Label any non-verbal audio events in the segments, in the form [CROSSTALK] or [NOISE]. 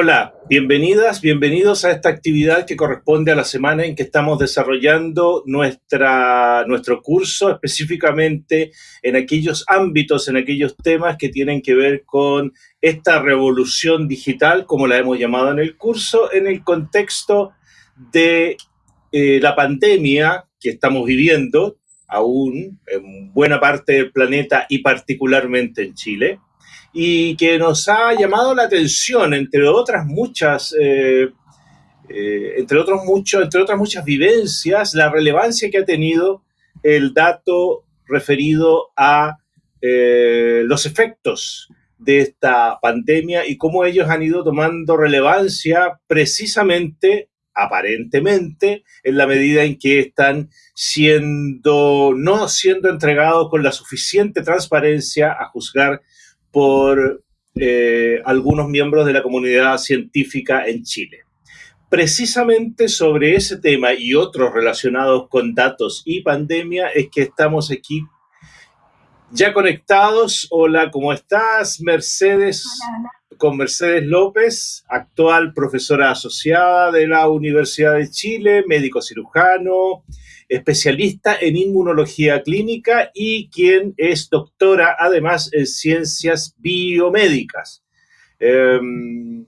Hola, bienvenidas, bienvenidos a esta actividad que corresponde a la semana en que estamos desarrollando nuestra, nuestro curso, específicamente en aquellos ámbitos, en aquellos temas que tienen que ver con esta revolución digital, como la hemos llamado en el curso, en el contexto de eh, la pandemia que estamos viviendo aún en buena parte del planeta y particularmente en Chile y que nos ha llamado la atención, entre otras muchas, eh, eh, entre, otros muchos, entre otras muchas vivencias, la relevancia que ha tenido el dato referido a eh, los efectos de esta pandemia y cómo ellos han ido tomando relevancia precisamente, aparentemente, en la medida en que están siendo, no siendo entregados con la suficiente transparencia a juzgar por eh, algunos miembros de la comunidad científica en Chile. Precisamente sobre ese tema y otros relacionados con datos y pandemia es que estamos aquí ya conectados. Hola, ¿cómo estás? Mercedes, con Mercedes López, actual profesora asociada de la Universidad de Chile, médico cirujano, especialista en inmunología clínica y quien es doctora además en ciencias biomédicas. Em,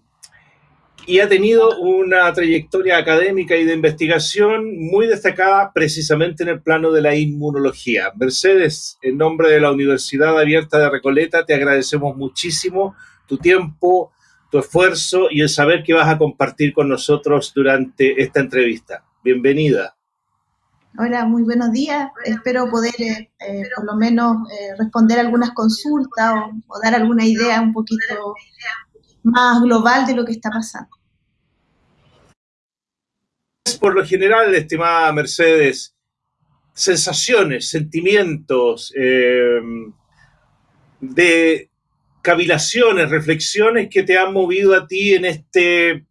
y ha tenido una trayectoria académica y de investigación muy destacada precisamente en el plano de la inmunología. Mercedes, en nombre de la Universidad Abierta de Recoleta, te agradecemos muchísimo tu tiempo, tu esfuerzo y el saber que vas a compartir con nosotros durante esta entrevista. Bienvenida. Hola, muy buenos días. Espero poder eh, eh, por lo menos eh, responder algunas consultas o, dar alguna idea un poquito más global de lo que está pasando. Por lo general, estimada Mercedes, sensaciones, sentimientos, de cavilaciones, reflexiones que te han movido a ti en este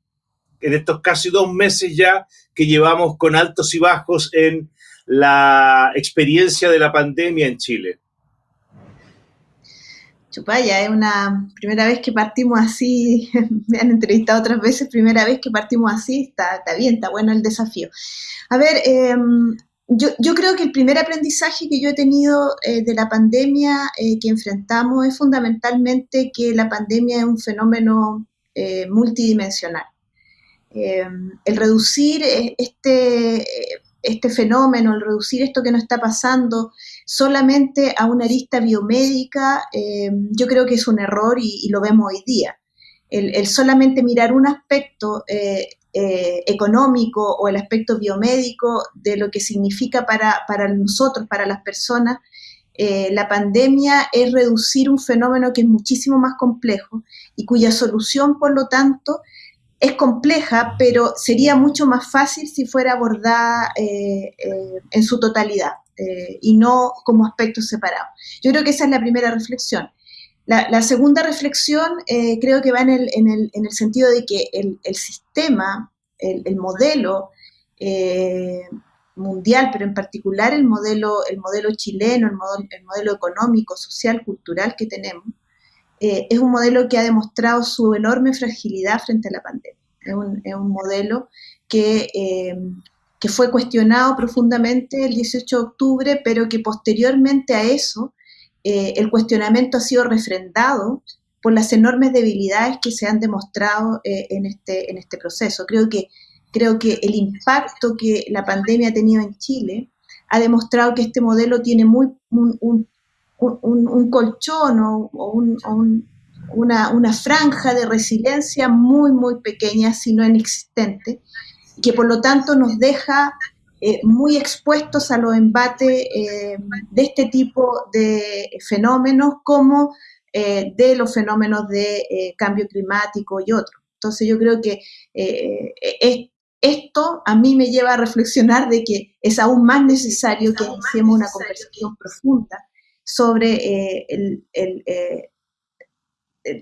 en estos casi dos meses ya que llevamos con altos y bajos en la experiencia de la pandemia en Chile? Chupaya, es una primera vez que partimos así, [LAUGHS] me han entrevistado otras veces, primera vez que partimos así, está, bien, está bueno el desafío. A ver, em, yo, creo que el primer aprendizaje que yo he tenido eh, de la pandemia eh, que enfrentamos es fundamentalmente que la pandemia es un fenómeno eh, multidimensional. Em, el reducir eh, este, este fenómeno, el reducir esto que nos está pasando solamente a una arista biomédica, em, yo creo que es un error y, lo vemos hoy día. El, solamente mirar un aspecto eh, eh, económico o el aspecto biomédico de lo que significa para, para nosotros, para las personas, la pandemia es reducir un fenómeno que es muchísimo más complejo y cuya solución, por lo tanto, es compleja, pero sería mucho más fácil si fuera abordada eh, eh, en su totalidad eh, y no como aspectos separados. Yo creo que esa es la primera reflexión. La, segunda reflexión creo que va en el, en, el, en el, sentido de que el, el sistema, el, modelo mundial, pero en particular el modelo, el modelo chileno, el modelo, el modelo económico, social, cultural que tenemos, eh, es un modelo que ha demostrado su enorme fragilidad frente a la pandemia. Es un, modelo que, eh, que, fue cuestionado profundamente el 18 de octubre, pero que posteriormente a eso eh, el cuestionamiento ha sido refrendado por las enormes debilidades que se han demostrado en, este, en este proceso. Creo que, creo que el impacto que la pandemia ha tenido en Chile ha demostrado que este modelo tiene muy, un, un, colchón o, una, franja de resiliencia muy, muy pequeña, si no inexistente, que por lo tanto nos deja eh, muy expuestos a los embates eh, de este tipo de fenómenos como eh, de los fenómenos de cambio climático y otros. Entonces yo creo que esto a mí me lleva a reflexionar de que es aún más necesario que iniciemos una conversación profunda sobre eh, eh,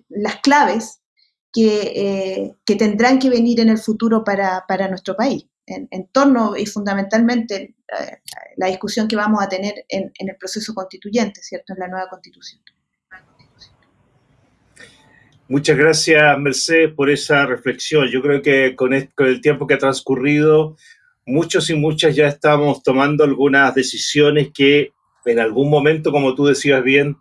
las claves que, eh, que, tendrán que venir en el futuro para, nuestro país, en, torno y fundamentalmente la discusión que vamos a tener en, el proceso constituyente, ¿cierto?, en la nueva constitución. Muchas gracias, Mercedes, por esa reflexión. Yo creo que con el tiempo que ha transcurrido, muchos y muchas ya estamos tomando algunas decisiones que en algún momento, como tú decías bien,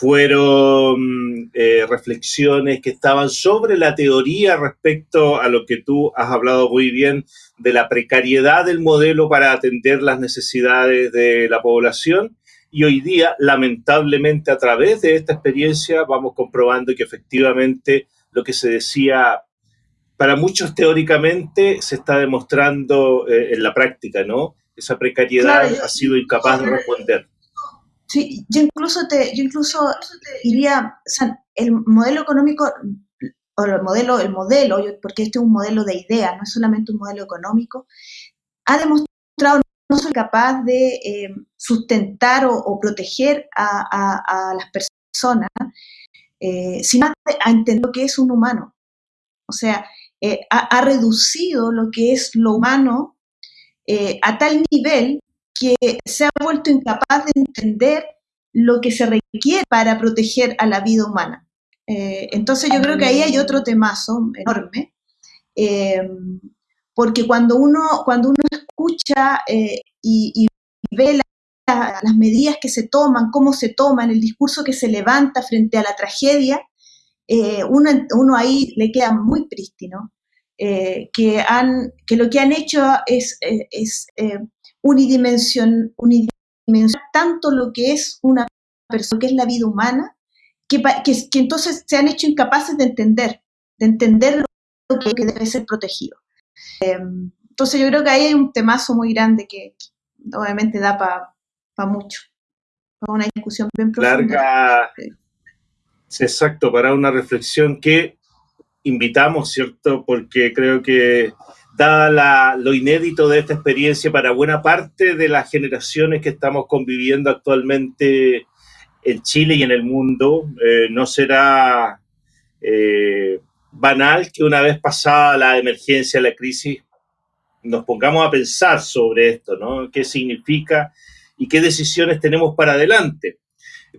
fueron eh, reflexiones que estaban sobre la teoría respecto a lo que tú has hablado muy bien de la precariedad del modelo para atender las necesidades de la población. Y hoy día, lamentablemente, a través de esta experiencia, vamos comprobando que efectivamente lo que se decía para muchos teóricamente se está demostrando eh, en la práctica, ¿no? Esa precariedad ha sido incapaz de responder. Sí, yo incluso te, yo incluso diría, el modelo económico o el modelo, el modelo, porque este es un modelo de idea, no es solamente un modelo económico, ha demostrado no ser capaz de eh, sustentar o, proteger a, las personas, eh, sino a entender lo que es un humano. O sea, eh, ha, reducido lo que es lo humano a tal nivel que se ha vuelto incapaz de entender lo que se requiere para proteger a la vida humana. Eh, entonces yo creo que ahí hay otro temazo enorme, eh, porque cuando uno, cuando uno escucha eh, y, ve las medidas que se toman, cómo se toman, el discurso que se levanta frente a la tragedia, uno, ahí le queda muy prístino, que, han, que lo que han hecho es unidimension, unidimensionar tanto lo que es una persona, que es la vida humana, que, que, entonces se han hecho incapaces de entender, de entender lo que, debe ser protegido. Em, entonces yo creo que ahí hay un temazo muy grande que, obviamente da para mucho, para una discusión bien profunda. Larga, exacto, para una reflexión que invitamos, ¿cierto? Porque creo que dada lo inédito de esta experiencia para buena parte de las generaciones que estamos conviviendo actualmente en Chile y en el mundo, eh, no será eh, banal que una vez pasada la emergencia, la crisis, nos pongamos a pensar sobre esto, ¿no? ¿Qué significa y qué decisiones tenemos para adelante?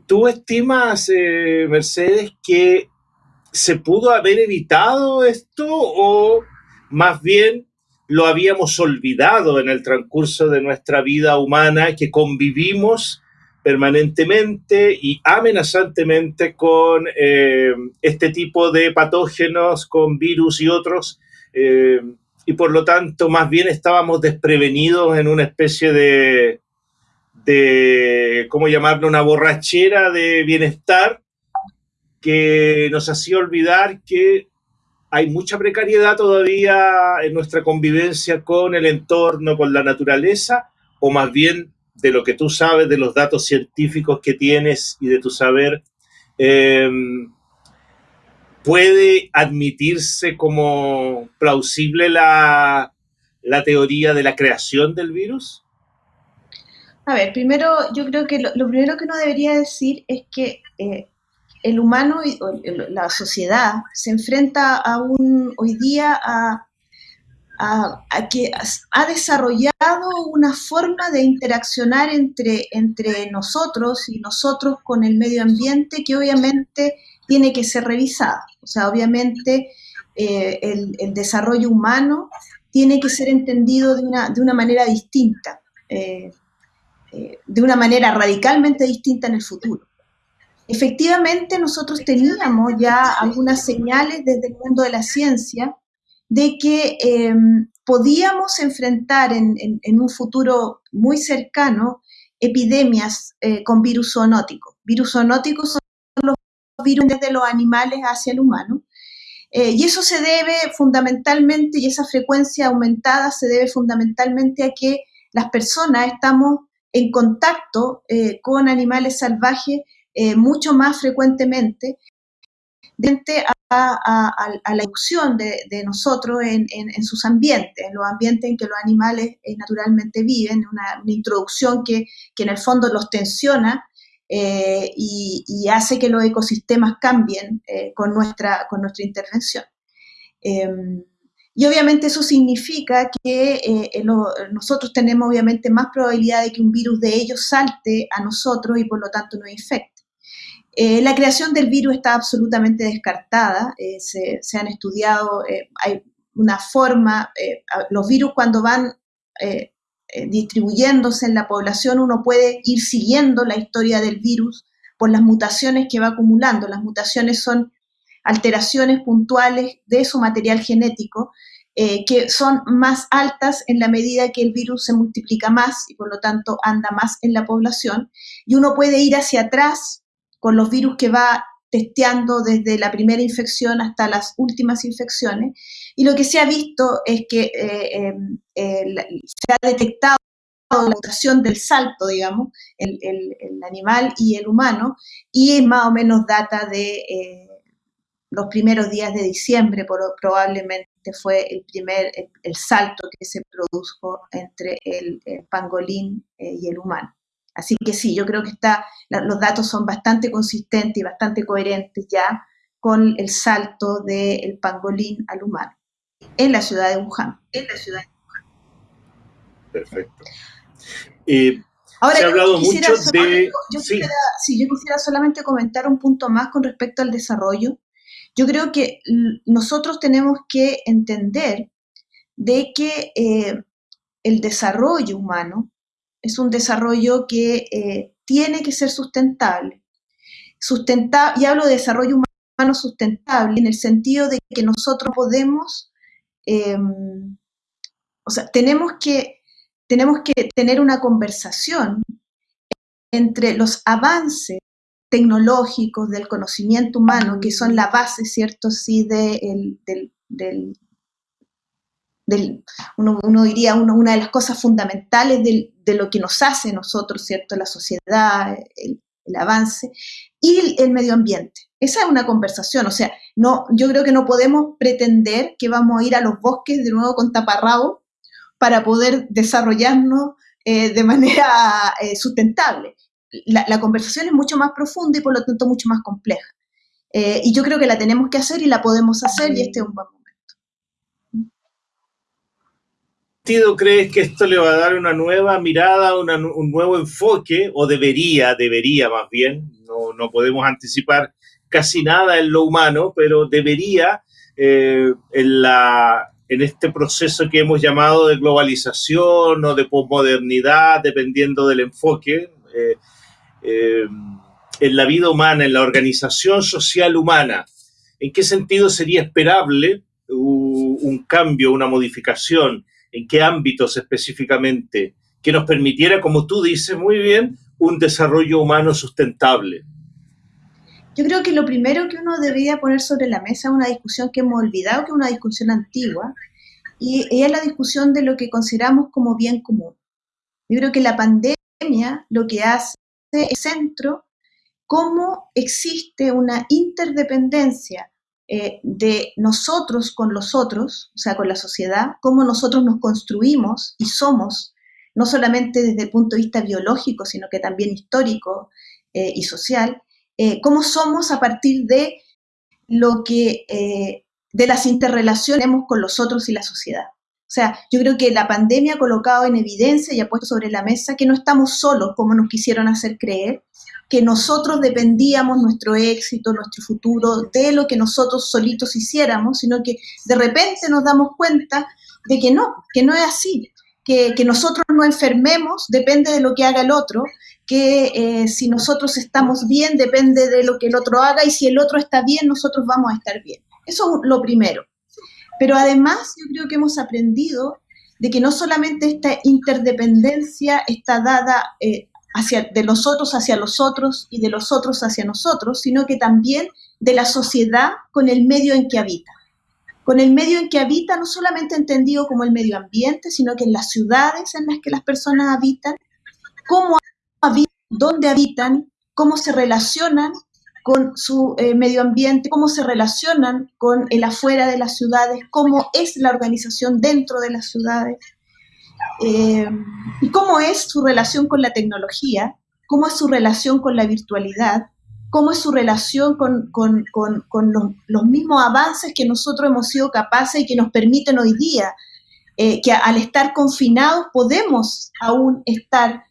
¿Tú estimas, eh, Mercedes, que se pudo haber evitado esto o más bien lo habíamos olvidado en el transcurso de nuestra vida humana, que convivimos permanentemente y amenazantemente con eh, este tipo de patógenos, con virus y otros, eh, y por lo tanto más bien estábamos desprevenidos en una especie de, de, ¿cómo llamarlo?, una borrachera de bienestar que nos hacía olvidar que hay mucha precariedad todavía en nuestra convivencia con el entorno, con la naturaleza, o más bien de lo que tú sabes, de los datos científicos que tienes y de tu saber, em, ¿puede admitirse como plausible la, teoría de la creación del virus? A ver, primero, yo creo que lo, primero que uno debería decir es que eh, el humano y la sociedad se enfrenta a un, hoy día a, que ha desarrollado una forma de interaccionar entre, entre nosotros y nosotros con el medio ambiente que obviamente tiene que ser revisada. O sea, obviamente eh, el, desarrollo humano tiene que ser entendido de una, de una manera distinta, eh, eh, de una manera radicalmente distinta en el futuro. Efectivamente, nosotros teníamos ya algunas señales desde el mundo de la ciencia de que em, podíamos enfrentar en, un futuro muy cercano epidemias eh, con virus zoonóticos. Virus zoonóticos son los virus desde los animales hacia el humano. Eh, y eso se debe fundamentalmente, y esa frecuencia aumentada se debe fundamentalmente a que las personas estamos en contacto eh, con animales salvajes eh, mucho más frecuentemente frente a, la inducción de, nosotros en, sus ambientes, en los ambientes en que los animales eh, naturalmente viven, una, introducción que, en el fondo los tensiona eh, y, hace que los ecosistemas cambien con, nuestra, con nuestra intervención. Em, y obviamente eso significa que nosotros tenemos obviamente más probabilidad de que un virus de ellos salte a nosotros y por lo tanto nos infecte. Eh, la creación del virus está absolutamente descartada, eh, se, han estudiado, hay una forma, los virus cuando van distribuyéndose en la población, uno puede ir siguiendo la historia del virus por las mutaciones que va acumulando. Las mutaciones son alteraciones puntuales de su material genético eh, que son más altas en la medida que el virus se multiplica más y por lo tanto anda más en la población. Y uno puede ir hacia atrás con los virus que va testeando desde la primera infección hasta las últimas infecciones. Y lo que se ha visto es que eh, em, se ha detectado la mutación del salto, digamos, el, animal y el humano, y más o menos data de eh, los primeros días de diciembre, probablemente fue el primer, el, salto que se produjo entre el, pangolín eh, y el humano. Así que sí, yo creo que está, los datos son bastante consistentes y bastante coherentes ya con el salto del pangolín al humano en la ciudad de Wuhan. En la ciudad de Wuhan. Perfecto. Eh, Ahora, se ha hablado mucho de... Yo quisiera, sí, yo quisiera solamente comentar un punto más con respecto al desarrollo yo creo que nosotros tenemos que entender de que eh, el desarrollo humano es un desarrollo que eh, tiene que ser sustentable. Sustentable, y hablo de desarrollo humano sustentable en el sentido de que nosotros podemos, em, o sea, tenemos que, tenemos que tener una conversación entre los avances tecnológicos, del conocimiento humano, que son la base, ¿cierto? Sí, de del, uno, diría, una de las cosas fundamentales de lo que nos hace nosotros, ¿cierto? La sociedad, el, avance, y el, medio ambiente. Esa es una conversación, o sea, no, yo creo que no podemos pretender que vamos a ir a los bosques de nuevo con taparrabo para poder desarrollarnos eh, de manera eh, sustentable la, conversación es mucho más profunda y por lo tanto mucho más compleja. Eh, y yo creo que la tenemos que hacer y la podemos hacer y este es un buen momento. ¿Sentido crees que esto le va a dar una nueva mirada, un nuevo enfoque, o debería, debería más bien, no, podemos anticipar casi nada en lo humano, pero debería eh, en, la, en este proceso que hemos llamado de globalización o de posmodernidad, dependiendo del enfoque, eh, eh, en la vida humana, en la organización social humana, ¿en qué sentido sería esperable un cambio, una modificación? ¿En qué ámbitos específicamente? Que nos permitiera, como tú dices muy bien, un desarrollo humano sustentable. Yo creo que lo primero que uno debería poner sobre la mesa es una discusión que hemos olvidado, que es una discusión antigua, y es la discusión de lo que consideramos como bien común. Yo creo que la pandemia lo que hace centro cómo existe una interdependencia eh, de nosotros con los otros, o sea, con la sociedad, cómo nosotros nos construimos y somos, no solamente desde el punto de vista biológico, sino que también histórico eh, y social, eh, cómo somos a partir de lo que, de las interrelaciones con los otros y la sociedad. O sea, yo creo que la pandemia ha colocado en evidencia y ha puesto sobre la mesa que no estamos solos como nos quisieron hacer creer, que nosotros dependíamos nuestro éxito, nuestro futuro, de lo que nosotros solitos hiciéramos, sino que de repente nos damos cuenta de que no, que no es así, que, nosotros no enfermemos depende de lo que haga el otro, que eh, si nosotros estamos bien depende de lo que el otro haga y si el otro está bien, nosotros vamos a estar bien. Eso es lo primero. Pero además yo creo que hemos aprendido de que no solamente esta interdependencia está dada eh, de los otros hacia los otros y de los otros hacia nosotros, sino que también de la sociedad con el medio en que habita. Con el medio en que habita, no solamente entendido como el medio ambiente, sino que en las ciudades en las que las personas habitan, cómo habitan, dónde habitan, cómo se relacionan con su eh, medio ambiente, cómo se relacionan con el afuera de las ciudades, cómo es la organización dentro de las ciudades, eh, y cómo es su relación con la tecnología, cómo es su relación con la virtualidad, cómo es su relación con, los, mismos avances que nosotros hemos sido capaces y que nos permiten hoy día, eh, que al estar confinados podemos aún estar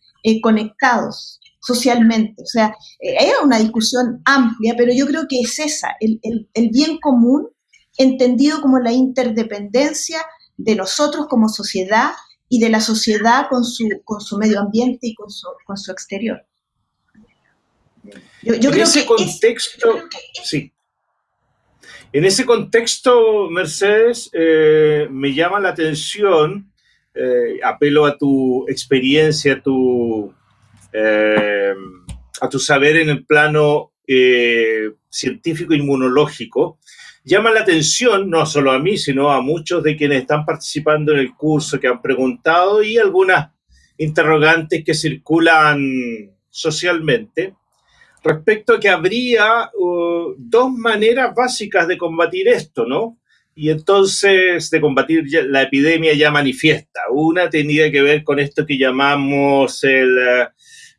conectados. socialmente. O sea, eh, hay una discusión amplia, pero yo creo que es esa, el, bien común entendido como la interdependencia de nosotros como sociedad y de la sociedad con su, con su medio ambiente y con su, con su exterior. Yo, en ese contexto, sí. En ese contexto, Mercedes, eh, me llama la atención, eh, apelo a tu experiencia, a tu, eh, a tu saber en el plano científico inmunológico, llama la atención, no solo a mí, sino a muchos de quienes están participando en el curso, que han preguntado y algunas interrogantes que circulan socialmente respecto a que habría uh, dos maneras básicas de combatir esto, ¿no? Y entonces de combatir la epidemia ya manifiesta. Una tenía que ver con esto que llamamos el,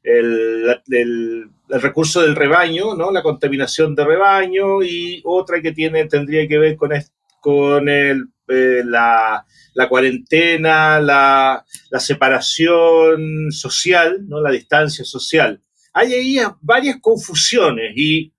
el, el, recurso del rebaño, ¿no? la contaminación de rebaño, y otra que tiene, tendría que ver con, con el, eh, la, la, cuarentena, la, la separación social, ¿no? la distancia social hay ahí varias confusiones y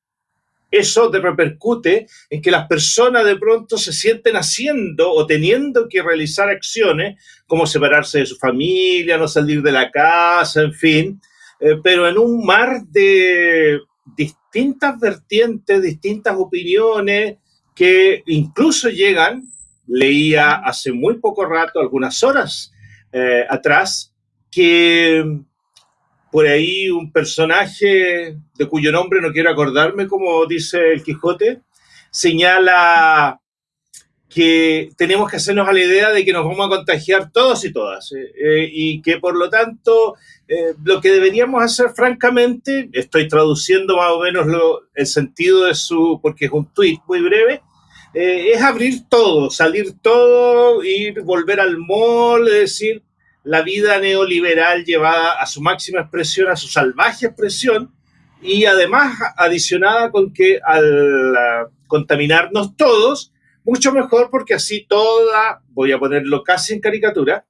eso te repercute en que las personas de pronto se sienten haciendo o teniendo que realizar acciones como separarse de su familia, no salir de la casa, en fin, eh, pero en un mar de distintas vertientes, distintas opiniones que incluso llegan, leía hace muy poco rato, algunas horas eh, atrás, que por ahí un personaje de cuyo nombre no quiero acordarme, como dice el Quijote, señala que tenemos que hacernos a la idea de que nos vamos a contagiar todos y todas eh, eh, y que por lo tanto eh, lo que deberíamos hacer francamente, estoy traduciendo más o menos el sentido de su, porque es un tuit muy breve, es abrir todo, salir todo, ir, volver al mall, es decir, la vida neoliberal llevada a su máxima expresión, a su salvaje expresión, y además adicionada con que al contaminarnos todos, mucho mejor porque así toda, voy a ponerlo casi en caricatura,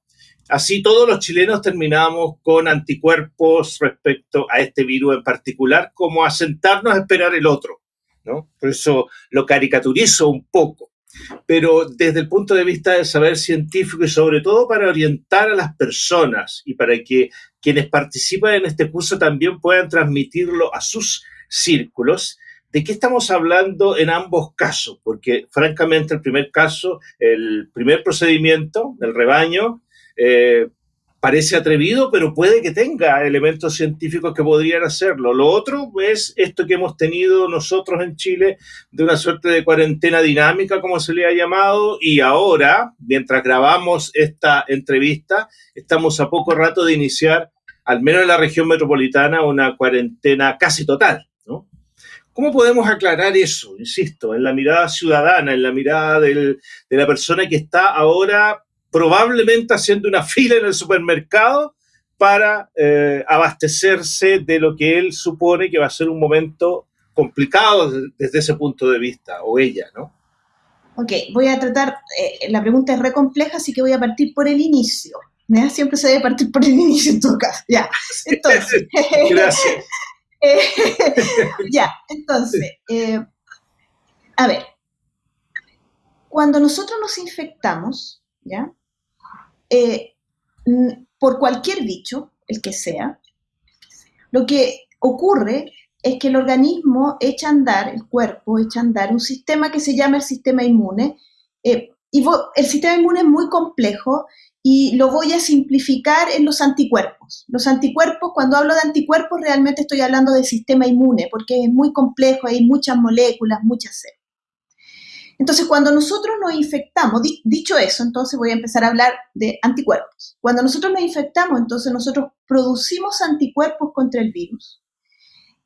así todos los chilenos terminamos con anticuerpos respecto a este virus en particular, como a sentarnos a esperar el otro, ¿no? Por eso lo caricaturizo un poco pero desde el punto de vista del saber científico y sobre todo para orientar a las personas y para que quienes participan en este curso también puedan transmitirlo a sus círculos, ¿de qué estamos hablando en ambos casos? Porque francamente el primer caso, el primer procedimiento, el rebaño, eh, parece atrevido, pero puede que tenga elementos científicos que podrían hacerlo. Lo otro es esto que hemos tenido nosotros en Chile de una suerte de cuarentena dinámica, como se le ha llamado, y ahora, mientras grabamos esta entrevista, estamos a poco rato de iniciar, al menos en la región metropolitana, una cuarentena casi total. ¿No? ¿Cómo podemos aclarar eso? Insisto, en la mirada ciudadana, en la mirada del, de la persona que está ahora probablemente haciendo una [LAUGHS] fila en el supermercado para eh, abastecerse de lo que él supone que va a ser un momento complicado desde ese punto de vista, o ella, ¿no? Ok, voy a tratar, eh, la pregunta es re compleja, así que voy a partir por el inicio. Siempre se debe partir por el [LAUGHS] inicio en todo caso. Ya, [LAUGHS] entonces. Gracias. Eh, [LAUGHS] ya, entonces, a ver, cuando nosotros nos infectamos, ¿ya? Eh, por cualquier bicho, el que sea, lo que ocurre es que el organismo echa a andar, el cuerpo echa a andar un sistema que se llama el sistema inmune. Eh, y el sistema inmune es muy complejo y lo voy a simplificar en los anticuerpos. Los anticuerpos, cuando hablo de anticuerpos, realmente estoy hablando del sistema inmune, porque es muy complejo, hay muchas moléculas, muchas células. Entonces, cuando nosotros nos infectamos, dicho eso, entonces voy a empezar a hablar de anticuerpos. Cuando nosotros nos infectamos, entonces nosotros producimos anticuerpos contra el virus.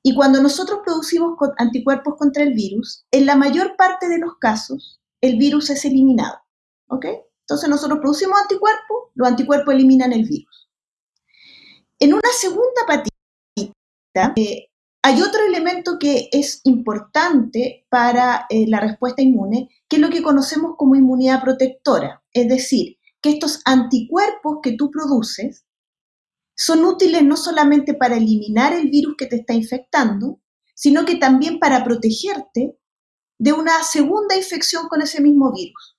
Y cuando nosotros producimos anticuerpos contra el virus, en la mayor parte de los casos, el virus es eliminado. ¿Ok? Entonces nosotros producimos anticuerpos, los anticuerpos eliminan el virus. En una segunda patita, eh, hay otro elemento que es importante para eh, la respuesta inmune, que es lo que conocemos como inmunidad protectora. Es decir, que estos anticuerpos que tú produces son útiles no solamente para eliminar el virus que te está infectando, sino que también para protegerte de una segunda infección con ese mismo virus.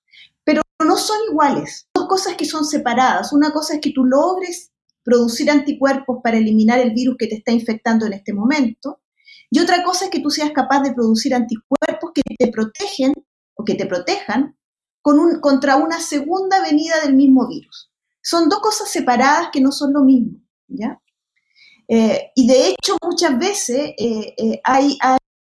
No son iguales, dos cosas que son separadas. Una cosa es que tú logres producir anticuerpos para eliminar el virus que te está infectando en este momento, y otra cosa es que tú seas capaz de producir anticuerpos que te protegen o que te protejan contra una segunda venida del mismo virus. Son dos cosas separadas que no son lo mismo, ¿ya? Eh, y de hecho, muchas veces eh, eh, hay,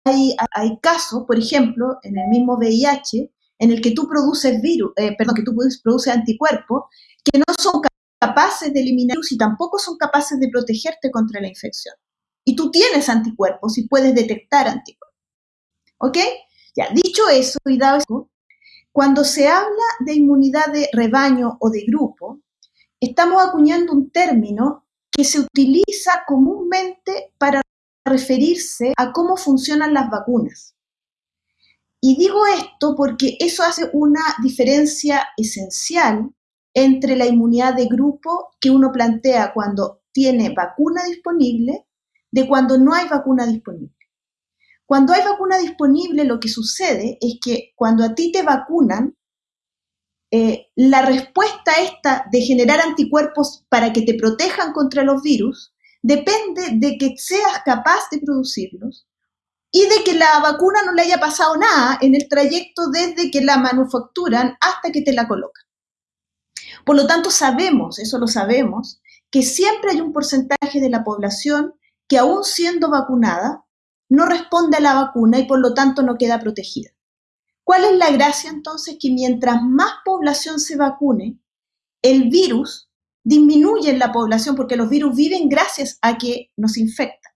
hay, hay, casos, por ejemplo, en el mismo VIH, en el que tú produces virus, perdón, que tú produces anticuerpos que no son capaces de eliminar virus y tampoco son capaces de protegerte contra la infección. Y tú tienes anticuerpos y puedes detectar anticuerpos. ¿Ok? Ya, dicho eso y dado eso, cuando se habla de inmunidad de rebaño o de grupo, estamos acuñando un término que se utiliza comúnmente para referirse a cómo funcionan las vacunas. Y digo esto porque eso hace una diferencia esencial entre la inmunidad de grupo que uno plantea cuando tiene vacuna disponible de cuando no hay vacuna disponible. Cuando hay vacuna disponible, lo que sucede es que cuando a ti te vacunan, eh, la respuesta esta de generar anticuerpos para que te protejan contra los virus depende de que seas capaz de producirlos y de que la vacuna no le haya pasado nada en el trayecto desde que la manufacturan hasta que te la colocan. Por lo tanto, sabemos, eso lo sabemos, que siempre hay un porcentaje de la población que aún siendo vacunada no responde a la vacuna y por lo tanto no queda protegida. ¿Cuál es la gracia entonces? Que mientras más población se vacune, el virus disminuye en la población porque los virus viven gracias a que nos infectan.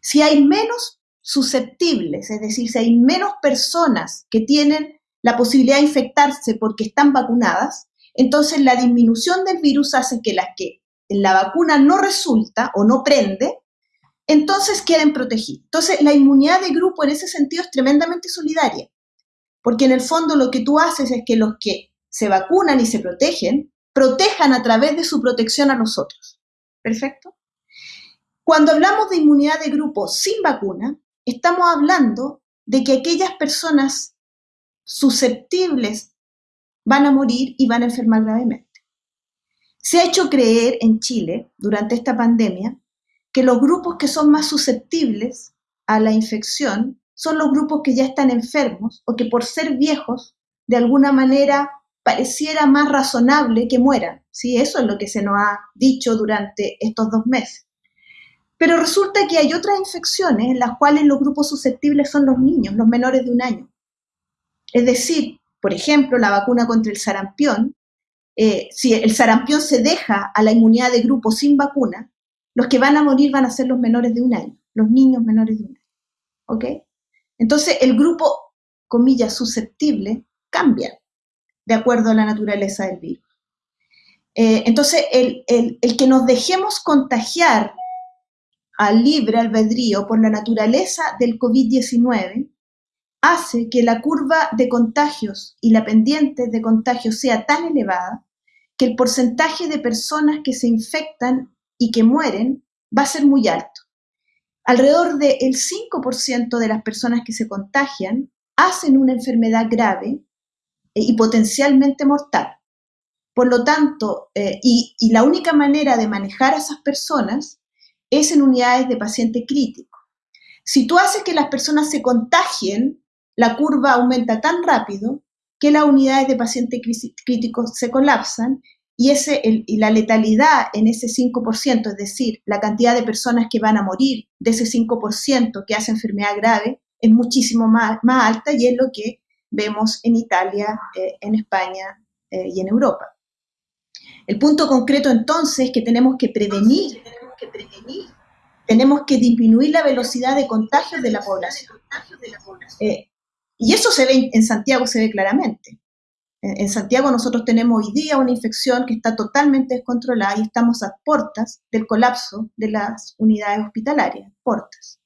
Si hay menos susceptibles, es decir, si hay menos personas que tienen la posibilidad de infectarse porque están vacunadas, entonces la disminución del virus hace que las que la vacuna no resulta o no prende, entonces queden protegidos. Entonces, la inmunidad de grupo en ese sentido es tremendamente solidaria, porque en el fondo lo que tú haces es que los que se vacunan y se protegen, protejan a través de su protección a los otros. ¿Perfecto? Cuando hablamos de inmunidad de grupo sin vacuna, estamos hablando de que aquellas personas susceptibles van a morir y van a enfermar gravemente. Se ha hecho creer en Chile durante esta pandemia que los grupos que son más susceptibles a la infección son los grupos que ya están enfermos o que por ser viejos, de alguna manera pareciera más razonable que mueran. ¿sí? Eso es lo que se nos ha dicho durante estos dos meses. Pero resulta que hay otras infecciones en las cuales los grupos susceptibles son los niños, los menores de un año. Es decir, por ejemplo, la vacuna contra el sarampión, eh, si el sarampión se deja a la inmunidad de grupo sin vacuna, los que van a morir van a ser los menores de un año, los niños menores de un año. ¿Ok? Entonces, el grupo, comillas, susceptible, cambia de acuerdo a la naturaleza del virus. Eh, entonces, el, el que nos dejemos contagiar al libre albedrío por la naturaleza del COVID-19 hace que la curva de contagios y la pendiente de contagios sea tan elevada que el porcentaje de personas que se infectan y que mueren va a ser muy alto. Alrededor del 5% de las personas que se contagian hacen una enfermedad grave eh, y potencialmente mortal. Por lo tanto, eh, y, y la única manera de manejar a esas personas es en unidades de paciente crítico. Si tú haces que las personas se contagien, la curva aumenta tan rápido que las unidades de paciente crítico se colapsan y, la letalidad en ese 5%, es decir, la cantidad de personas que van a morir de ese 5% que hace enfermedad grave, es muchísimo más, alta y es lo que vemos en Italia, eh, en España eh, y en Europa. El punto concreto entonces es que tenemos que prevenir, tenemos que disminuir la velocidad de contagio de la población. Eh, y eso se ve en Santiago, se ve claramente. En Santiago nosotros tenemos hoy día una infección que está totalmente descontrolada y estamos a puertas del colapso de las unidades hospitalarias, puertas.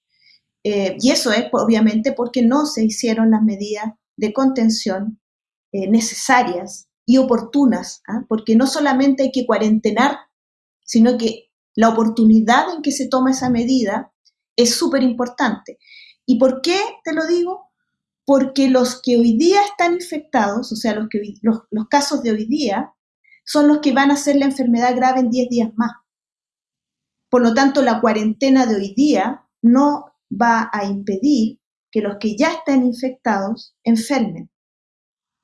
Eh, y eso es obviamente porque no se hicieron las medidas de contención eh, necesarias y oportunas, ¿ah? porque no solamente hay que cuarentenar, sino que la oportunidad en que se toma esa medida es súper importante. ¿Y por qué te lo digo? Porque los que hoy día están infectados, o sea, los, que, los, casos de hoy día, son los que van a hacer la enfermedad grave en 10 días más. Por lo tanto, la cuarentena de hoy día no va a impedir que los que ya estén infectados enfermen.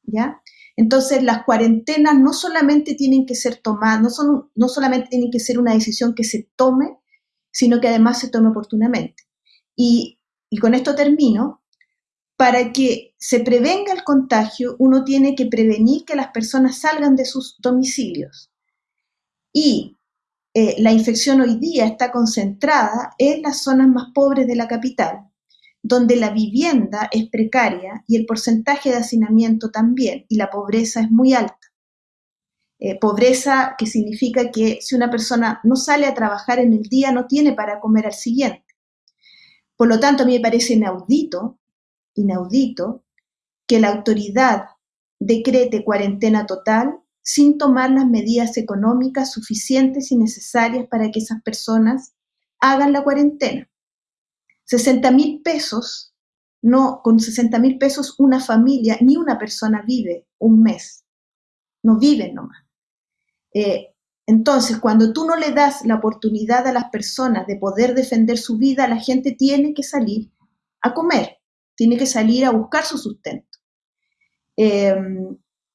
¿Ya? Entonces, las cuarentenas no solamente tienen que ser tomadas, no, son, no solamente tienen que ser una decisión que se tome, sino que además se tome oportunamente. Y, con esto termino. Para que se prevenga el contagio, uno tiene que prevenir que las personas salgan de sus domicilios. Y eh, la infección hoy día está concentrada en las zonas más pobres de la capital, donde la vivienda es precaria y el porcentaje de hacinamiento también, y la pobreza es muy alta. Eh, pobreza que significa que si una persona no sale a trabajar en el día, no tiene para comer al siguiente. Por lo tanto, a mí me parece inaudito, inaudito, que la autoridad decrete cuarentena total sin tomar las medidas económicas suficientes y necesarias para que esas personas hagan la cuarentena. 60 mil pesos, no, con 60 mil pesos una familia, ni una persona vive un mes. No viven nomás. Eh, entonces, cuando tú no le das la oportunidad a las personas de poder defender su vida, la gente tiene que salir a comer, tiene que salir a buscar su sustento. Eh,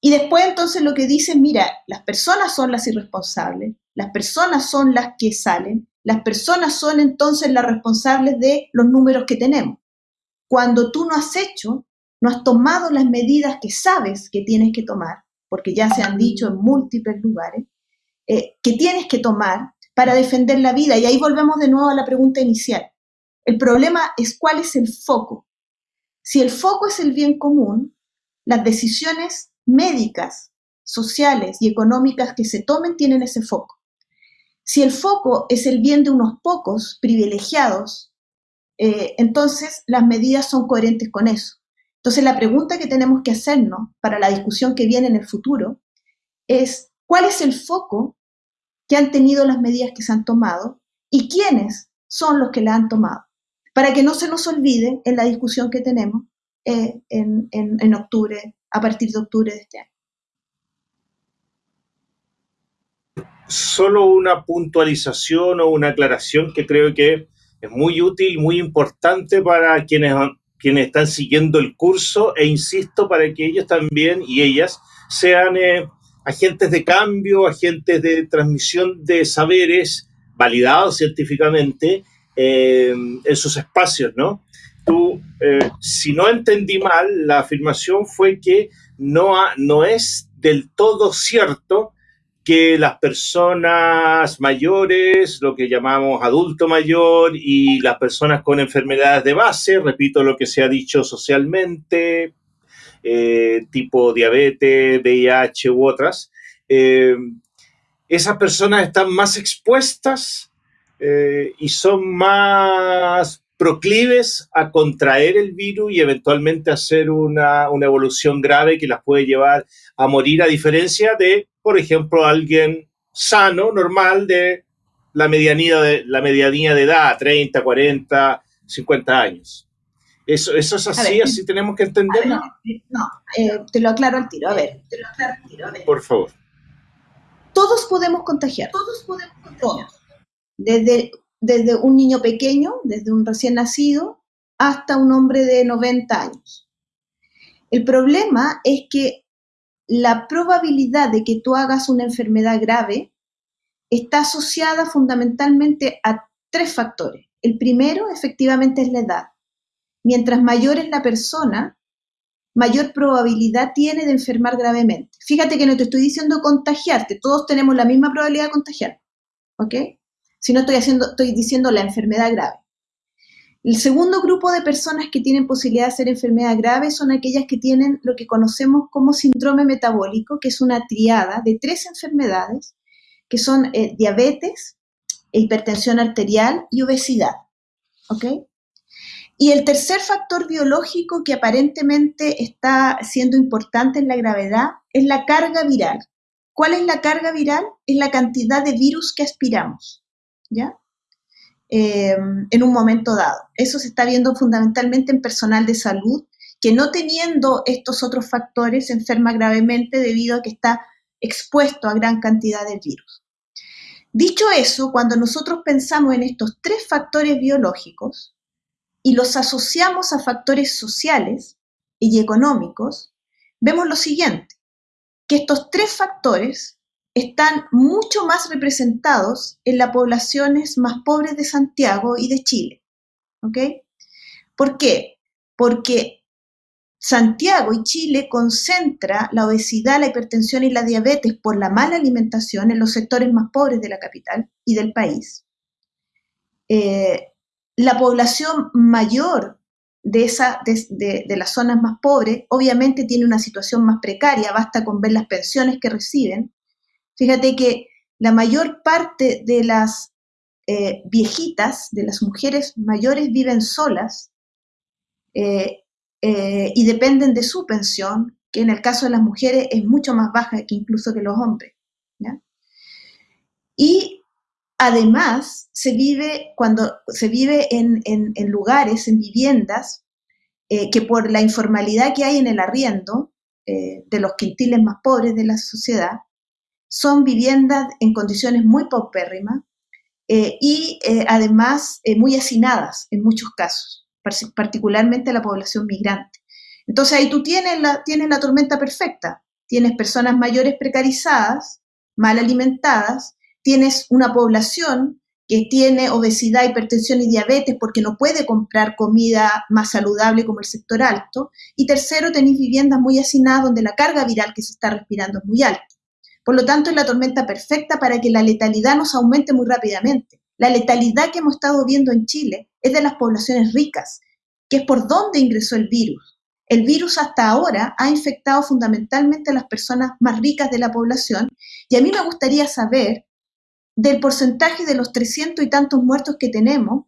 y después entonces lo que dicen, mira, las personas son las irresponsables, las personas son las que salen, las personas son entonces las responsables de los números que tenemos. Cuando tú no has hecho, no has tomado las medidas que sabes que tienes que tomar, porque ya se han dicho en múltiples lugares, eh, que tienes que tomar para defender la vida. Y ahí volvemos de nuevo a la pregunta inicial. El problema es cuál es el foco. Si el foco es el bien común, las decisiones médicas, sociales y económicas que se tomen tienen ese foco. Si el foco es el bien de unos pocos privilegiados, eh, entonces las medidas son coherentes con eso. Entonces la pregunta que tenemos que hacernos para la discusión que viene en el futuro es cuál es el foco que han tenido las medidas que se han tomado y quiénes son los que la han tomado, para que no se nos olvide en la discusión que tenemos eh, en, en octubre a partir de octubre de este año. Solo una puntualización o una aclaración que creo que es muy útil, muy importante para quienes, quienes están siguiendo el curso e insisto para que ellos también y ellas sean eh, agentes de cambio, agentes de transmisión de saberes validados científicamente eh, en sus espacios, ¿no? tú, eh, si no entendí mal, la afirmación fue que no, no es del todo cierto que las personas mayores, lo que llamamos adulto mayor y las personas con enfermedades de base, repito lo que se ha dicho socialmente, eh, tipo diabetes, VIH u otras, eh, esas personas están más expuestas y son más proclives a contraer el virus y eventualmente hacer una, una, evolución grave que las puede llevar a morir, a diferencia de, por ejemplo, alguien sano, normal, de la medianía de, la medianía de edad, 30, 40, 50 años. Eso, eso es así, así tenemos que entenderlo. no, eh, te lo aclaro al tiro. A ver, te lo aclaro al tiro. A ver. Por favor. Todos podemos contagiar. Todos podemos contagiar. Desde desde un niño pequeño, desde un recién nacido, hasta un hombre de 90 años. El problema es que la probabilidad de que tú hagas una enfermedad grave está asociada fundamentalmente a tres factores. El primero, efectivamente, es la edad. Mientras mayor es la persona, mayor probabilidad tiene de enfermar gravemente. Fíjate que no te estoy diciendo contagiarte, todos tenemos la misma probabilidad de contagiar. ¿Ok? si no estoy, haciendo, estoy diciendo la enfermedad grave. El segundo grupo de personas que tienen posibilidad de hacer enfermedad grave son aquellas que tienen lo que conocemos como síndrome metabólico, que es una triada de tres enfermedades, que son eh, diabetes, hipertensión arterial y obesidad. ¿Ok? Y el tercer factor biológico que aparentemente está siendo importante en la gravedad es la carga viral. ¿Cuál es la carga viral? Es la cantidad de virus que aspiramos. ¿ya? Em, en un momento dado. Eso se está viendo fundamentalmente en personal de salud que no teniendo estos otros factores se enferma gravemente debido a que está expuesto a gran cantidad de virus. Dicho eso, cuando nosotros pensamos en estos tres factores biológicos y los asociamos a factores sociales y económicos, vemos lo siguiente, que estos tres factores están mucho más representados en las poblaciones más pobres de Santiago y de Chile. ¿Ok? ¿Por qué? Porque Santiago y Chile concentra la obesidad, la hipertensión y la diabetes por la mala alimentación en los sectores más pobres de la capital y del país. Eh, la población mayor de, esa, de, de, las zonas más pobres obviamente tiene una situación más precaria, basta con ver las pensiones que reciben. Fíjate que la mayor parte de las eh, viejitas, de las mujeres mayores, viven solas. Eh, eh, y dependen de su pensión, que en el caso de las mujeres es mucho más baja que incluso que los hombres. Y además se vive, cuando se vive en, lugares, en viviendas, que por la informalidad que hay en el arriendo de los quintiles más pobres de la sociedad, son viviendas en condiciones muy paupérrimas y además muy hacinadas en muchos casos particularmente la población migrante. Entonces ahí tú tienes la, tienes la tormenta perfecta, tienes personas mayores precarizadas, mal alimentadas, tienes una población que tiene obesidad, hipertensión y diabetes porque no puede comprar comida más saludable como el sector alto. Y tercero, tenéis viviendas muy hacinadas donde la carga viral que se está respirando es muy alta. Por lo tanto, es la tormenta perfecta para que la letalidad nos aumente muy rápidamente. La letalidad que hemos estado viendo en Chile es de las poblaciones ricas, que es por donde ingresó el virus. El virus hasta ahora ha infectado fundamentalmente a las personas más ricas de la población y a mí me gustaría saber del porcentaje de los 300 y tantos muertos que tenemos,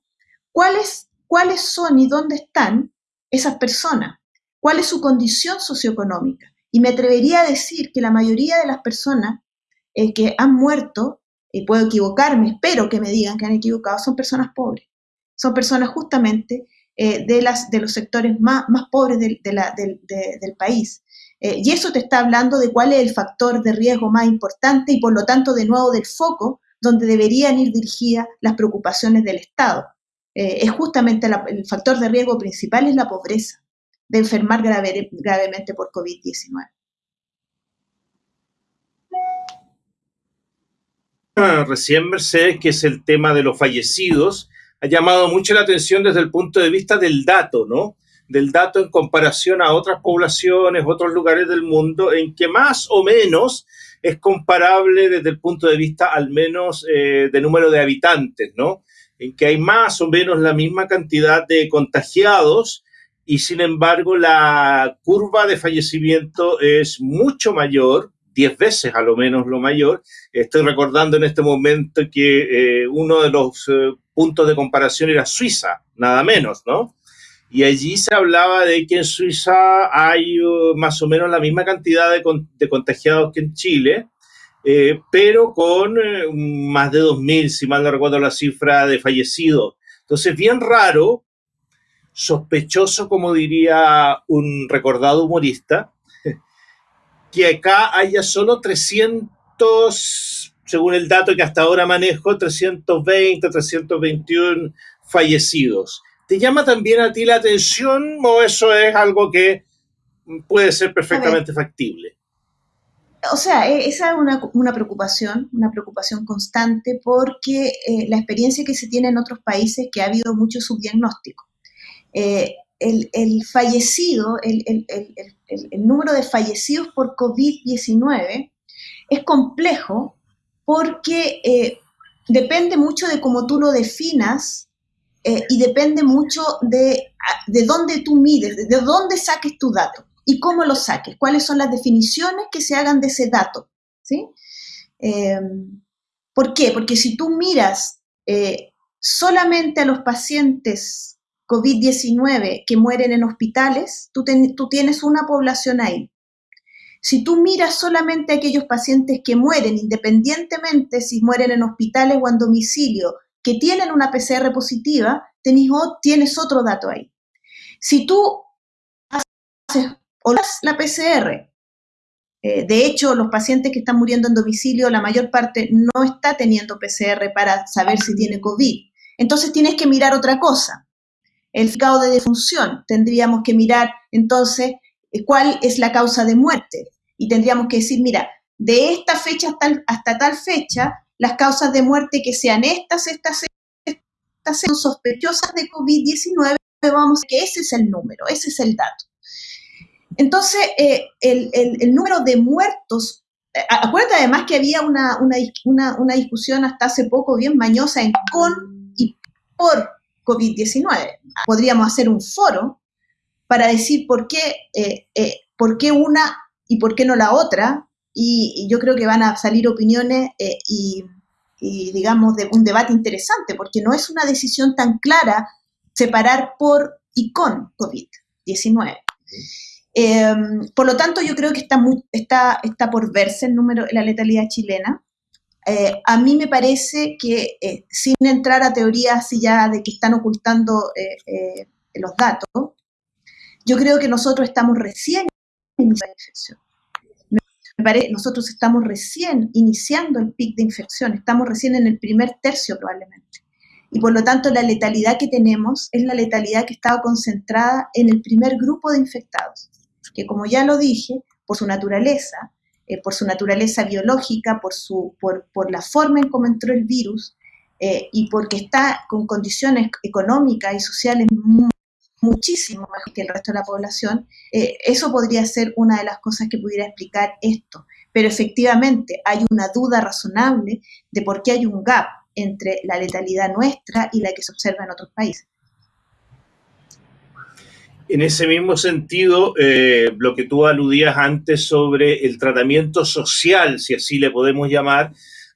cuáles, cuáles son y dónde están esas personas, cuál es su condición socioeconómica. Y me atrevería a decir que la mayoría de las personas eh, que han muerto y puedo equivocarme, espero que me digan que han equivocado, son personas pobres. Son personas justamente eh, de, las, de los sectores más, más pobres del, país. Eh, y eso te está hablando de cuál es el factor de riesgo más importante y por lo tanto de nuevo del foco donde deberían ir dirigidas las preocupaciones del Estado. Es justamente el factor de riesgo principal es la pobreza, de enfermar gravemente por COVID-19. recién Mercedes, que es el tema de los fallecidos, ha llamado mucho la atención desde el punto de vista del dato, ¿no? Del dato en comparación a otras poblaciones, otros lugares del mundo, en que más o menos es comparable desde el punto de vista al menos eh, de número de habitantes, ¿no? En que hay más o menos la misma cantidad de contagiados y sin embargo la curva de fallecimiento es mucho mayor 10 veces a lo menos lo mayor. Estoy recordando en este momento que eh, uno de los eh, puntos de comparación era Suiza, nada menos, ¿no? Y allí se hablaba de que en Suiza hay uh, más o menos la misma cantidad de, de contagiados que en Chile, eh, pero con más de 2.000, si mal no recuerdo la cifra de fallecidos. Entonces, bien raro, sospechoso, como diría un recordado humorista, que acá haya solo 300, según el dato que hasta ahora manejo, 320, 321 fallecidos. ¿Te llama también a ti la atención o eso es algo que puede ser perfectamente factible? O sea, e, esa es una, una, preocupación, una preocupación constante porque eh, la experiencia que se tiene en otros países que ha habido mucho subdiagnóstico. Eh, el, fallecido, el, número de fallecidos por COVID-19 es complejo porque eh, depende mucho de cómo tú lo definas eh, y depende mucho de, de dónde tú mides, de dónde saques tu dato y cómo lo saques, cuáles son las definiciones que se hagan de ese dato. ¿sí? Em, ¿Por qué? Porque si tú miras solamente a los pacientes COVID-19 que mueren en hospitales, tú, tienes una población ahí. Si tú miras solamente a aquellos pacientes que mueren, independientemente si mueren en hospitales o en domicilio, que tienen una PCR positiva, tienes otro dato ahí. Si tú haces la PCR, eh, de hecho, los pacientes que están muriendo en domicilio, la mayor parte no está teniendo PCR para saber si tiene COVID. Entonces tienes que mirar otra cosa. El grado de defunción. Tendríamos que mirar entonces eh, cuál es la causa de muerte. Y tendríamos que decir, mira, de esta fecha hasta, hasta tal fecha, las causas de muerte que sean estas, estas, estas son sospechosas de COVID-19, vamos, que ese es el número, ese es el dato. Entonces, eh, el, número de muertos, eh, acuérdate además que había una, una, discusión hasta hace poco bien mañosa en con y por COVID-19. Podríamos hacer un foro para decir por qué, eh, por qué una y por qué no la otra, y, yo creo que van a salir opiniones y, y, digamos, de un debate interesante, porque no es una decisión tan clara separar por y con COVID-19. Em, por lo tanto, yo creo que está, está, está por verse el número, la letalidad chilena. Eh, a mí me parece que, eh, sin entrar a teorías ya de que están ocultando eh, los datos, yo creo que nosotros estamos recién iniciando nosotros estamos recién iniciando el pic de infección, estamos recién en el primer tercio probablemente. Y por lo tanto, la letalidad que tenemos es la letalidad que estaba concentrada en el primer grupo de infectados que como ya lo dije, por su naturaleza, eh, por su naturaleza biológica, por, su, por, por, la forma en cómo entró el virus eh, y porque está con condiciones económicas y sociales muchísimo mejor que el resto de la población, eh, eso podría ser una de las cosas que pudiera explicar esto. Pero efectivamente hay una duda razonable de por qué hay un gap entre la letalidad nuestra y la que se observa en otros países. En ese mismo sentido, eh, lo que tú aludías antes sobre el tratamiento social, si así le podemos llamar,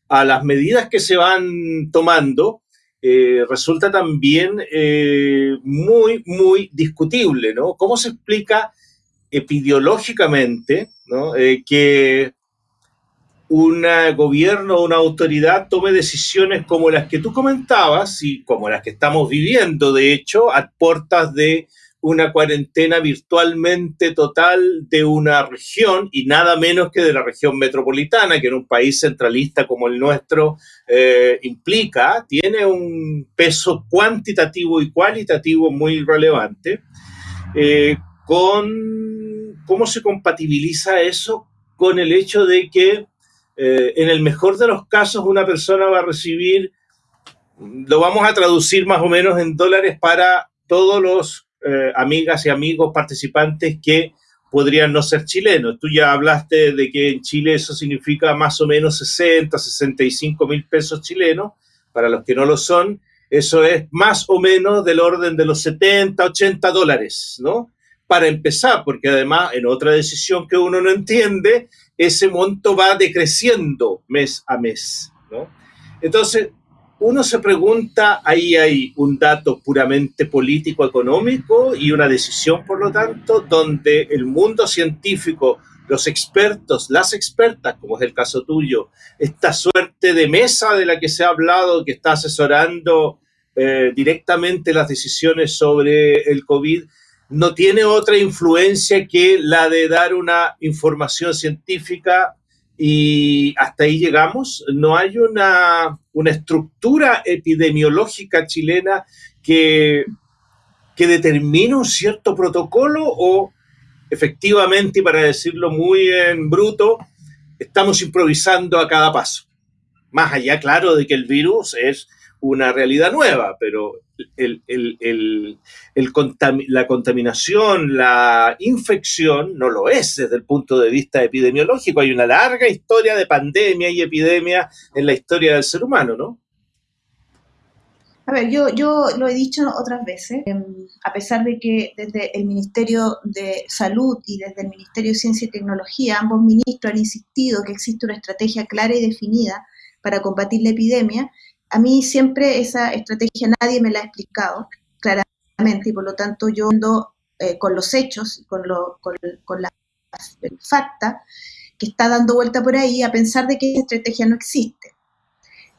a las medidas que se van tomando, eh, resulta también eh, muy, muy discutible, ¿no? ¿Cómo se explica epidemiológicamente que un gobierno o una autoridad tome decisiones como las que tú comentabas y como las que estamos viviendo, de hecho, a puertas de una cuarentena virtualmente total de una región y nada menos que de la región metropolitana, que en un país centralista como el nuestro eh, implica, tiene un peso cuantitativo y cualitativo muy relevante. Eh, con cómo se compatibiliza eso con el hecho de que eh, en el mejor de los casos una persona va a recibir, lo vamos a traducir más o menos en dólares para todos los eh, amigas y amigos participantes que podrían no ser chilenos. Tú ya hablaste de que en Chile eso significa más o menos 60, 65 mil pesos chilenos. Para los que no lo son, eso es más o menos del orden de los 70, 80 dólares, ¿no? Para empezar, porque además en otra decisión que uno no entiende, ese monto va decreciendo mes a mes, ¿no? Entonces, uno se pregunta, ahí hay un dato puramente político-económico y una decisión, por lo tanto, donde el mundo científico, los expertos, las expertas, como es el caso tuyo, esta suerte de mesa de la que se ha hablado, que está asesorando eh, directamente las decisiones sobre el COVID, no tiene otra influencia que la de dar una información científica y hasta ahí llegamos. No hay una, estructura epidemiológica chilena que, que determine un cierto protocolo o efectivamente, y para decirlo muy en bruto, estamos improvisando a cada paso. Más allá, claro, de que el virus es una realidad nueva, pero el, la contaminación, la infección no lo es desde el punto de vista epidemiológico. Hay una larga historia de pandemia y epidemia en la historia del ser humano, ¿no? A ver, yo, yo lo he dicho otras veces, em, a pesar de que desde el Ministerio de Salud y desde el Ministerio de Ciencia y Tecnología, ambos ministros han insistido que existe una estrategia clara y definida para combatir la epidemia, a mí siempre esa estrategia nadie me la ha explicado claramente y por lo tanto yo ando eh, con los hechos, con, lo, con, la facta que está dando vuelta por ahí a pensar de que esa estrategia no existe.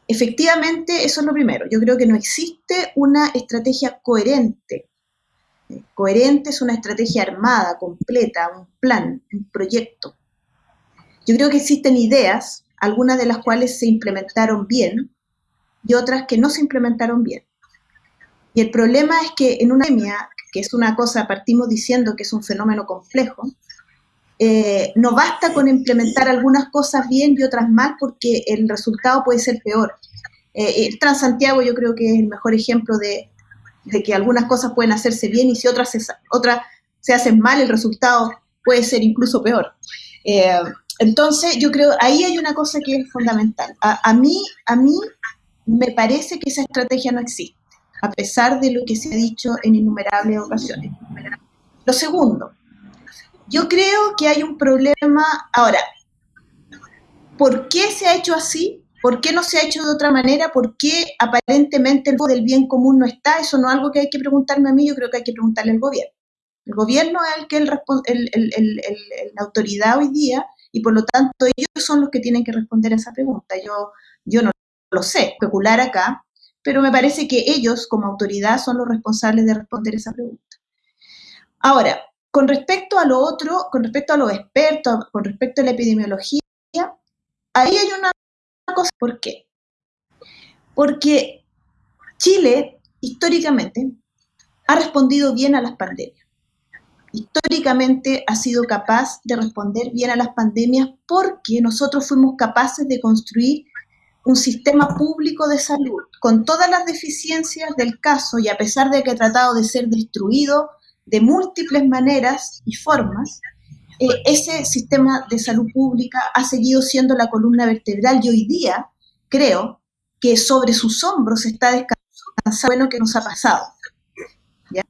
efectivamente, eso es lo primero. Yo creo que no existe una estrategia coherente. Coherente es una estrategia armada, completa, un plan, un proyecto. Yo creo que existen ideas, algunas de las cuales se implementaron bien y otras que no se implementaron bien. Y el problema es que en una pandemia, que es una cosa, partimos diciendo que es un fenómeno complejo, eh, no basta con implementar algunas cosas bien y otras mal porque el resultado puede ser peor. Eh, el Transantiago yo creo que es el mejor ejemplo de, que algunas cosas pueden hacerse bien y si otras se, otras se hacen mal, el resultado puede ser incluso peor. Eh, entonces, yo creo, ahí hay una cosa que es fundamental. A, mí, a mí me parece que esa estrategia no existe, a pesar de lo que se ha dicho en innumerables ocasiones. Lo segundo, yo creo que hay un problema, ahora, ¿por qué se ha hecho así? ¿Por qué no se ha hecho de otra manera? ¿Por qué aparentemente el del bien común no está? Eso no es algo que hay que preguntarme a mí, yo creo que hay que preguntarle al gobierno. El gobierno es el que el, la autoridad hoy día y por lo tanto ellos son los que tienen que responder a esa pregunta. Yo, yo no lo sé, especular acá, pero me parece que ellos como autoridad son los responsables de responder esa pregunta. Ahora, con respecto a lo otro, con respecto a los expertos, con respecto a la epidemiología, ahí hay una cosa, ¿por qué? Porque Chile, históricamente, ha respondido bien a las pandemias. Históricamente ha sido capaz de responder bien a las pandemias porque nosotros fuimos capaces de construir un sistema público de salud con todas las deficiencias del caso y a pesar de que ha tratado de ser destruido de múltiples maneras y formas, eh, ese sistema de salud pública ha seguido siendo la columna vertebral y hoy día creo que sobre sus hombros está descansando bueno que nos ha pasado.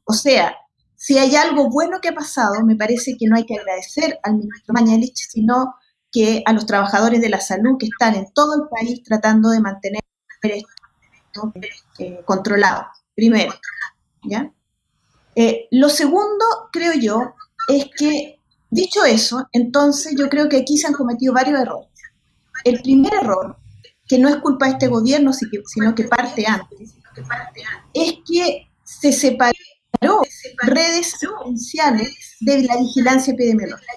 O sea, si hay algo bueno que ha pasado, me parece que no hay que agradecer al ministro Mañalich, sino que a los trabajadores de la salud que están en todo el país tratando de mantener esto eh, controlado, primero. ¿ya? Eh, lo segundo, creo yo, es que, dicho eso, entonces yo creo que aquí se han cometido varios errores. El primer error, que no es culpa de este gobierno, sino que parte antes, es que se separó redes esenciales de la vigilancia epidemiológica.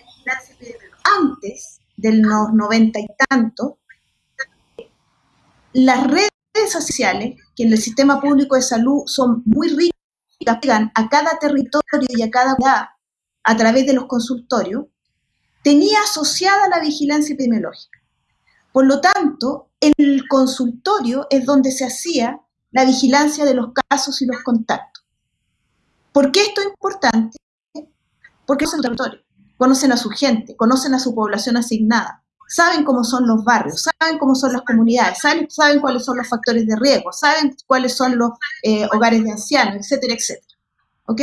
Antes del noventa y tanto, las redes sociales, que en el sistema público de salud son muy ricas, pegan a cada territorio y a cada ciudad a través de los consultorios, tenía asociada la vigilancia epidemiológica. Por lo tanto, el consultorio es donde se hacía la vigilancia de los casos y los contactos. ¿Por qué esto es importante? Porque conocen el territorio, conocen a su gente, conocen a su población asignada, saben cómo son los barrios, saben cómo son las comunidades, saben, cuáles son los factores de riesgo, saben cuáles son los eh, hogares de ancianos, etcétera, etcétera. ¿Ok?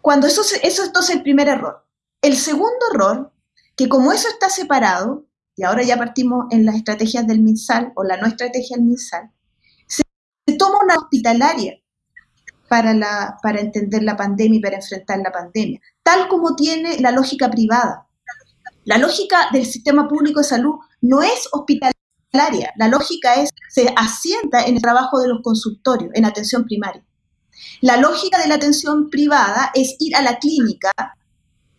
Cuando eso, eso es el primer error. El segundo error, que como eso está separado, y ahora ya partimos en las estrategias del MinSal o la no estrategia del MinSal, se toma una hospitalaria para, para entender la pandemia y para enfrentar la pandemia, tal como tiene la lógica privada. La lógica del sistema público de salud no es hospitalaria, la lógica es, se asienta en el trabajo de los consultorios, en atención primaria. La lógica de la atención privada es ir a la clínica